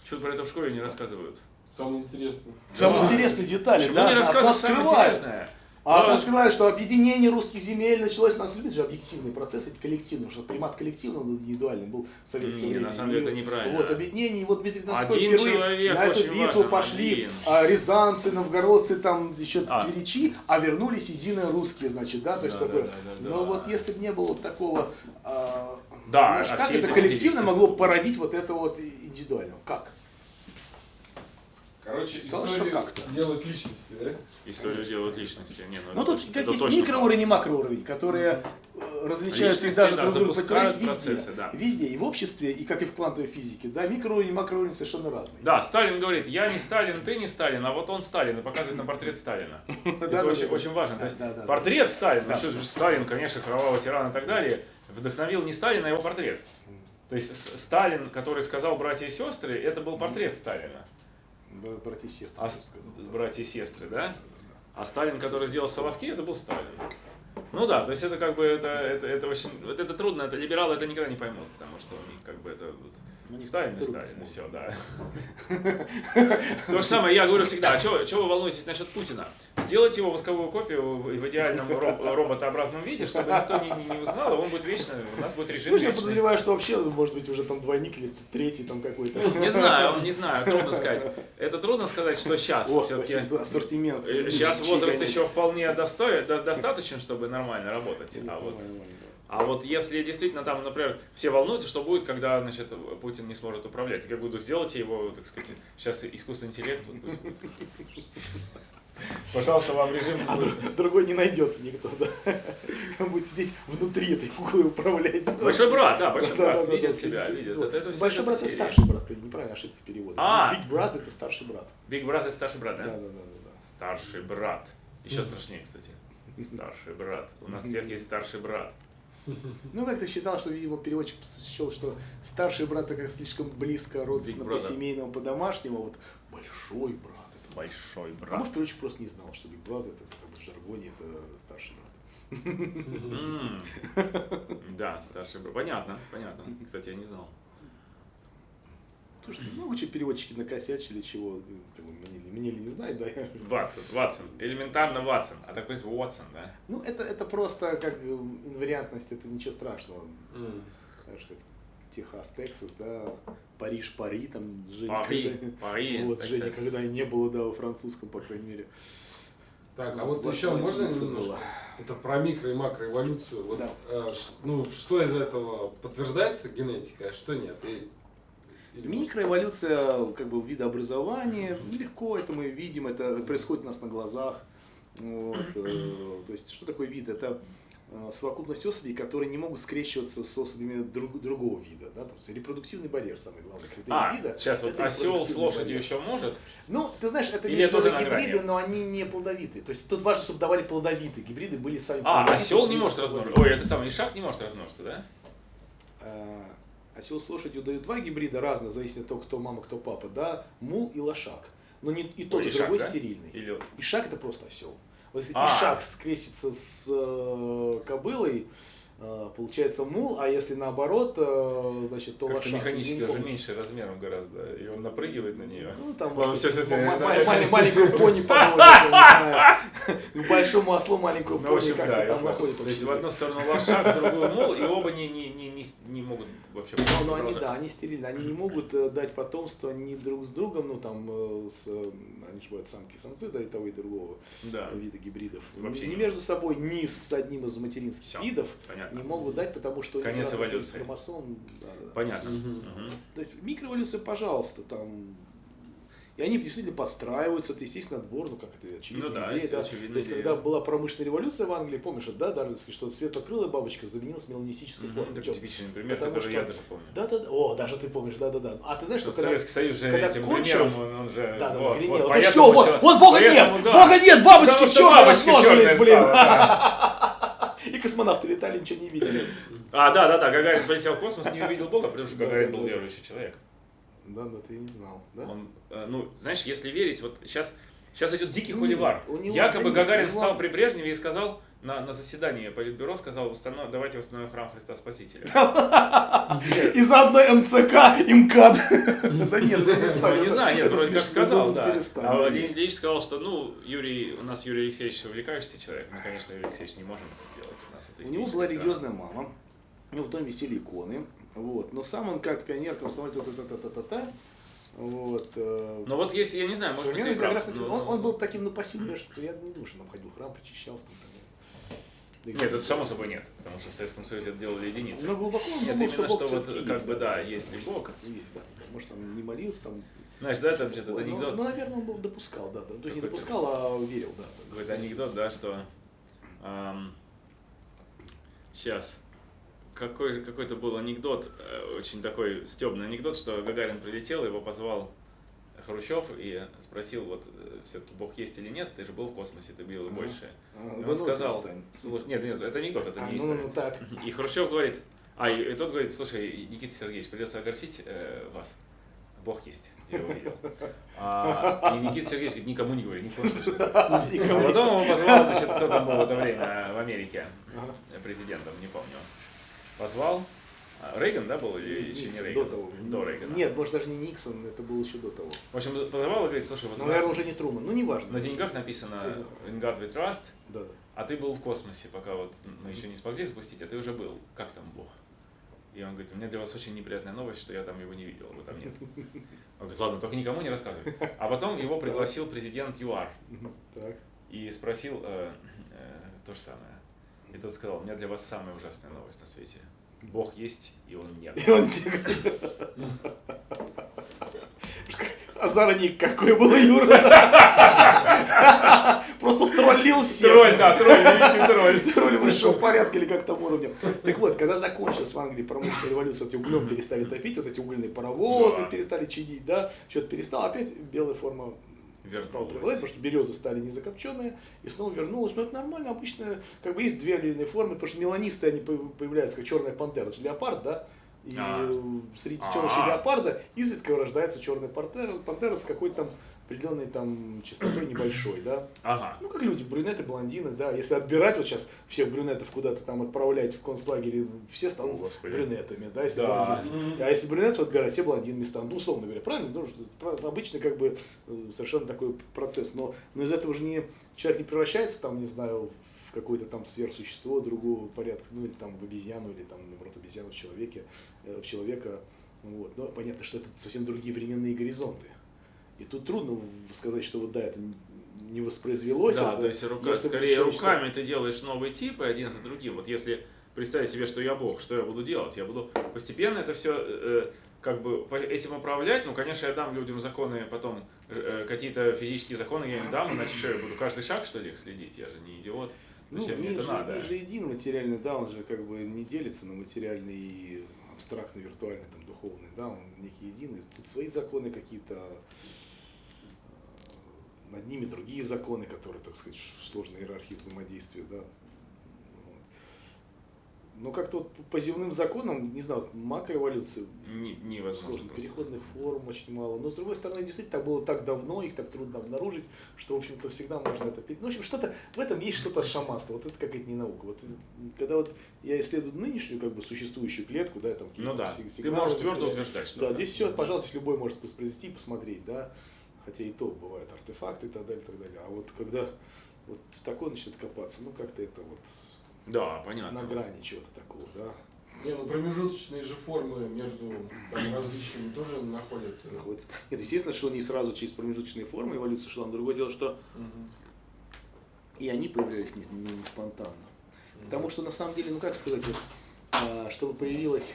Что про это в школе не рассказывают? Самое интересное. Самые Да. интересные детали, Почему да, не рассказывают самое интересное? А Да. то скрывают, что объединение русских земель началось, нас любят же объективные процессы, эти коллективные, что примат коллективного над индивидуальным был в советское Не, время. на самом деле И это неправильно. Вот, объединение, и вот Дмитрий Донской Один впервые человек на эту битву важен, пошли один. а, рязанцы, новгородцы, там еще А. тверичи, а вернулись единые русские, значит, да, то есть Да, такое. да, да, да, Но да. вот если бы не было вот такого, а, Да, знаешь, а как это эти коллективно люди, могло породить вот это вот индивидуально? Как? Короче, Сказал, что историю как-то. делают личности, да? Историю делают личности. Не, ну, Ну это тут какие-то микроуровень и макроуровень, которые э, различаются и Личности, даже да, друг друга противоречат везде. процессы, да. Везде, и в обществе, и как и в квантовой физике, да, микроуровень и макроуровень совершенно разные. Да, Сталин говорит, я не Сталин, ты не Сталин, а вот он Сталин, и показывает на портрет Сталина. Это очень, важно. То есть портрет Сталина, Сталин, конечно, кровавый тиран и так далее, вдохновил не Сталина, а его портрет. То есть Сталин, который сказал братья и сестры, это был портрет Сталина. Да, братья и сестры, А сказал. братья и сестры, да? А Сталин, который сделал Соловки, это был Сталин. Ну да, то есть это как бы это, это, это очень, вот это трудно, это либералы это никогда не поймут, потому что у них как бы это вот, Ну, не и смотреть. все, да. То же самое, я говорю всегда, а что вы волнуетесь насчет Путина? Сделайте его восковую копию в идеальном ро- роботообразном виде, чтобы никто не, не- не узнал, и он будет вечно, у нас будет режим Ну, я подозреваю, что вообще, может быть, уже там двойник или третий там какой-то. Не знаю, не знаю, трудно сказать. Это трудно сказать, что сейчас О, все-таки... ассортимент. Сейчас Чьи возраст еще вполне достаточен, чтобы нормально работать. А вот. А вот если действительно там, например, все волнуются, что будет, когда значит, Путин не сможет управлять. И как буду сделайте его, так сказать, сейчас искусственный интеллект. вот пусть будет. Пожалуйста, вам режим. А друг- другой не найдется никто, да. Он будет сидеть внутри этой куклы и управлять. Большой брат, да, большой брат да, да, видит да, себя, видит. Это, это Большой это брат серия. старший брат, неправильно, ошибка перевода. А! Big брат это старший брат. Big брат это старший брат, Да, да? да, да, да. да. Старший брат. Еще страшнее, кстати. Старший брат. У нас всех есть старший брат. Ну, как-то считал, что, видимо, переводчик счел, что старший брат это как слишком близко, родственно, по семейному, по домашнему, вот большой брат. Это Большой А брат. может, переводчик просто не знал, что Big брат это как бы в жаргоне это старший брат. Да, старший брат. Понятно, понятно. Кстати, я не знал. Слушай, много чего переводчики накосячили, чего, ну, как бы, мне, ли- мне ли не знать, да? Ватсон, Ватсон. Элементарно Ватсон. А такой Уотсон, да? Ну, это, это просто как э, инвариантность, это ничего страшного. М. Знаешь, как Техас, Тексас, да, Париж, Пари, там Жени Пари, никогда- Пари, Вот, Тексас. никогда и не было, да, во французском, по крайней мере. Так, а Вот вот еще можно немножко? Это про микро и макроэволюцию. Вот, Да. э, ну, что из этого подтверждается генетикой, а что нет? И, Микроэволюция как бы видообразования, легко это мы видим, это происходит у нас на глазах. Вот, э, то есть, что такое вид? Это э, совокупность особей, которые не могут скрещиваться с особями друг- другого вида. Да? Есть репродуктивный барьер самый главный критерий А, вида. сейчас вот осел с лошадью барьер. еще может. Ну, ты знаешь, это Или тоже гибриды, но они не плодовитые. То есть тут важно, чтобы давали плодовитые. Гибриды были сами А, осел не может размножиться. Ой, это самый ишак не может размножиться, да? А, Осел с лошадью дают два гибрида разных, зависит от того, кто мама, кто папа, да, мул и лошак. Но не, и тот, Ой, и ишак, другой да? стерильный. Или Ишак это просто осел. Вот если А. ишак скрестится с э, кобылой, получается мул, а если наоборот, э, значит, то как-то механически уже меньше размером гораздо. И он напрыгивает на нее. Ну, там, это- ма- маленькую пони знаю. К большому ослу маленькую Ну, пони, как там находит. То есть в одну сторону лошак, в другую мол, и оба не, не, не, не, могут вообще Ну, ну, они, да, они стерильны, они не могут э, дать потомство ни друг с другом, ну, там, э, с, э, они же бывают самки и самцы, да, и того, и другого Да, вида гибридов. Вообще ни не между собой, ни с одним из материнских Всё, видов понятно. не могут дать, потому что Конец эволюции. хромосом. да, да. Понятно. Мгм. Мгм. То есть микроэволюция, пожалуйста, там. И они действительно подстраиваются, это естественно отбор, ну как это очевидная Ну да, идея, да. очевидная То есть, идея. когда была промышленная революция в Англии, помнишь, да, Дарвинский, что светлокрылая бабочка заменилась меланистической формой. Это типичный пример, потому который что- я даже помню. Да, да, да. О, даже ты помнишь, да, да, да. А ты знаешь, что Что когда... Советский Союз же когда этим кончилось- примером, он, он же... Да, вот, вот, Да поэтому всё, вот, вот Бога поэтому, нет, да. Бога нет, бабочки в бабочки черные блин. да. И космонавты летали, ничего не видели. А, да, да, да, Гагарин полетел в космос, не увидел Бога, потому что Гагарин был верующий человек. Да, да, ты не знал, да? Он, ну, знаешь, если верить, вот сейчас, сейчас идет дикий холивар. у него- Якобы да нет, Гагарин него- стал при Брежневе и сказал на, на заседании Политбюро, сказал, «Установ- давайте восстановим храм Христа Спасителя. И заодно МЦК, МКАД. Да нет, ну, не знаю. Ну, не знаю, нет, вроде как сказал, да. А Владимир нет. Ильич сказал, что, ну, Юрий, у нас Юрий Алексеевич увлекающийся человек, мы, конечно, Юрий Алексеевич не можем это сделать, у нас это У него была религиозная мама, у него в доме висели иконы, вот. но сам он как пионер, комсомолец, та-та-та-та-та-та, вот. э, Ну вот если, я не знаю, может быть, ты прав. но- он, он был таким ну, пассивным, что я не думаю, что он ходил в храм, причащался. Там, далее. Нет, это само собой нет, потому что в Советском Союзе это делали единицы. Но глубоко он Нет, думал, именно Бог что вот как есть, бы да, есть ли Бог. Есть, да. Может, там не молился, там. Знаешь, да, там что-то ну, анекдот. ну, наверное, он был допускал, да. да. То есть не допускал, а верил, да. да. Какой-то анекдот, да, что сейчас какой, какой-то был анекдот, э, очень такой стебный анекдот, что Гагарин прилетел, его позвал Хрущев и спросил, вот все-таки Бог есть или нет, ты же был в космосе, ты видел Ага. большее. А, И да он ну, сказал, слушай, нет, нет, это анекдот, это А, не ну, ну, так. И Хрущев говорит, а, и, и тот говорит, слушай, Никита Сергеевич, придется огорчить э, вас. Бог есть, я его видел. А, и Никита Сергеевич говорит, никому не говори, ни в коем случае. А потом его позвал, значит, кто там был в это время в Америке президентом, не помню. Позвал. А, Рейган, да, был или еще не Никсон, Рейган? до того. До Рейгана. Нет, может даже не Никсон, это было еще до того. В общем, позвал и говорит, слушай, вот Ну, наверное, уже не Труман. Ну, неважно. на деньгах написано. In God we trust, Да, да. а ты был в космосе, пока вот мы еще не смогли запустить, а ты уже был. Как там Бог? И он говорит, у меня для вас очень неприятная новость, что я там его не видел, его там нет. Он говорит, ладно, только никому не рассказывай. А потом его пригласил президент ЮАР и спросил э, э, то же самое. И тот сказал, у меня для вас самая ужасная новость на свете. Бог есть, и он нет. И он Озорник какой был Юра. Просто троллил всех. Тролль, да, тролль, тролль. Тролль высшего порядка или как там уровня. Так вот, когда закончилась в Англии промышленная революция, вот эти углем перестали топить, вот эти угольные паровозы перестали чадить, да, что-то перестало, опять белая форма стала Вернулась. преобладать, потому что березы стали не закопченные, и снова вернулась. Но это нормально, обычно, как бы есть две аллельные формы, потому что меланисты, они по- появляются, как черная пантера, это леопард, да? И А. среди А. детенышей леопарда изредка рождается черная пантера, пантера с какой-то там определенной там частотой небольшой, да? Ага. Ну, как люди, брюнеты, блондины, да. Если отбирать вот сейчас всех брюнетов куда-то там отправлять в концлагере, все станут О, Господи. брюнетами, да, если Да. блондины. А если брюнетов отбирать, все блондинами станут, ну, условно говоря, правильно? Ну, обычно как бы э, совершенно такой процесс. Но, но из этого же не, человек не превращается там, не знаю, в какое-то там сверхсущество другого порядка, ну, или там в обезьяну, или там, наоборот, обезьяну в человеке, э, в человека. Вот. Но понятно, что это совсем другие временные горизонты. И тут трудно сказать, что вот да, это не- воспроизвелось. Да, это то есть рука, скорее руками ты делаешь новые типы один за другим. Вот если представить себе, что я Бог, что я буду делать? Я буду постепенно это все как бы этим управлять. Ну, конечно, я дам людям законы потом, э, какие-то физические законы я им дам, иначе что, я буду каждый шаг, что ли, их следить? Я же не идиот. Ну, Зачем мне мир, это же, надо? мир же един материальный, да, он же как бы не делится на материальный и абстрактный, виртуальный, там, духовный, да, он некий единый. Тут свои законы какие-то, э, над ними другие законы, которые, так сказать, в сложной иерархии взаимодействия, да. Вот. Но как-то вот по земным законам, не знаю, вот макроэволюция, Не, невозможно. сложно, просто. переходных форм очень мало. Но с другой стороны, действительно, так было так давно, их так трудно обнаружить, что, в общем-то, всегда можно это. Ну, в общем, что-то в этом есть что-то шаманство. Вот это какая-то не наука. Вот когда вот я исследую нынешнюю, как бы, существующую клетку, да, там какие-то Ну да, сиг- ты сигналы можешь твердо утверждать, что Да, здесь все, пожалуйста, любой может воспроизвести и посмотреть, да. Хотя и то бывают артефакты и так далее, и так далее. А вот когда Вот в такое начнет копаться, ну как-то это вот Да, понятно. на грани чего-то такого, да, Не, ну промежуточные же формы между там, различными тоже находятся. находится. Нет, естественно, что не сразу через промежуточные формы эволюция шла, но другое дело, что Мгм. и они появлялись не, не- не спонтанно. Потому что на самом деле, ну как сказать, вот, а, чтобы появилась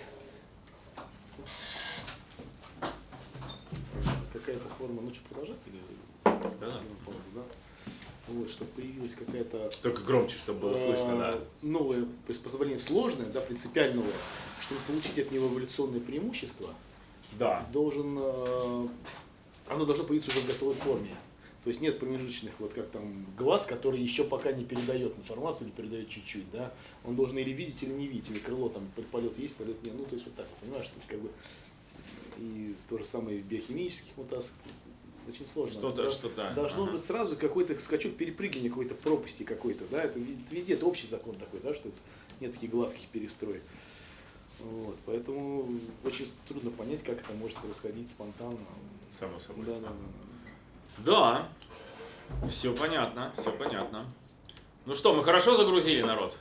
форма, ну что, продолжать или Да. паузу, да? Вот, чтобы появилась какая-то Только громче, чтобы было слышно, да. а, новое приспособление сложное, да, принципиально новое, чтобы получить от него эволюционное преимущество, Да. должен, э, оно должно появиться уже в готовой форме. То есть нет промежуточных, вот как там глаз, который еще пока не передает информацию или передает чуть-чуть, да. Он должен или видеть, или не видеть, или крыло там полет есть, полет нет. Ну, то есть вот так, понимаешь, то есть как бы и то же самое в биохимических мутациях. Очень сложно. Что-то, Да. что-то. Должно ага. быть сразу какой-то скачок перепрыгивания какой-то пропасти какой-то, да, это везде это общий закон такой, да, что нет таких гладких перестроек. Вот, поэтому очень трудно понять, как это может происходить спонтанно. Само собой. Да, да, да. Да, все понятно, все понятно. Ну что, мы хорошо загрузили народ?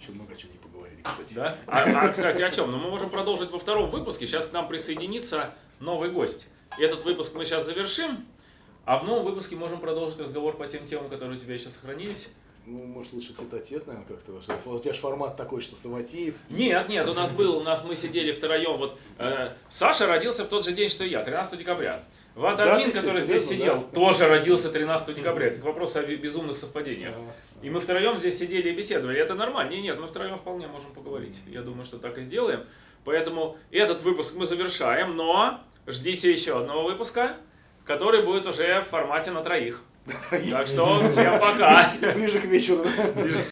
Еще много о чем не кстати. Да? А, а, кстати, о чем? Ну, мы можем продолжить во втором выпуске. Сейчас к нам присоединится новый гость. Этот выпуск мы сейчас завершим, а в новом выпуске можем продолжить разговор по тем темам, которые у тебя еще сохранились. Ну, может, лучше тет-а-тет, наверное, как-то. У тебя же формат такой, что Саватеев. Нет, нет, у нас был, у нас мы сидели втроем. Вот э, Саша родился в тот же день, что и я, 13 декабря. Да, ты что, который здесь серьезно, сидел, да? тоже родился 13 декабря. Это к вопросу о бе- безумных совпадениях. И мы втроем здесь сидели и беседовали. Это нормально. Нет, нет, мы втроем вполне можем поговорить. Я думаю, что так и сделаем. Поэтому этот выпуск мы завершаем, но ждите еще одного выпуска, который будет уже в формате на троих. Так что всем пока. Ближе к вечеру.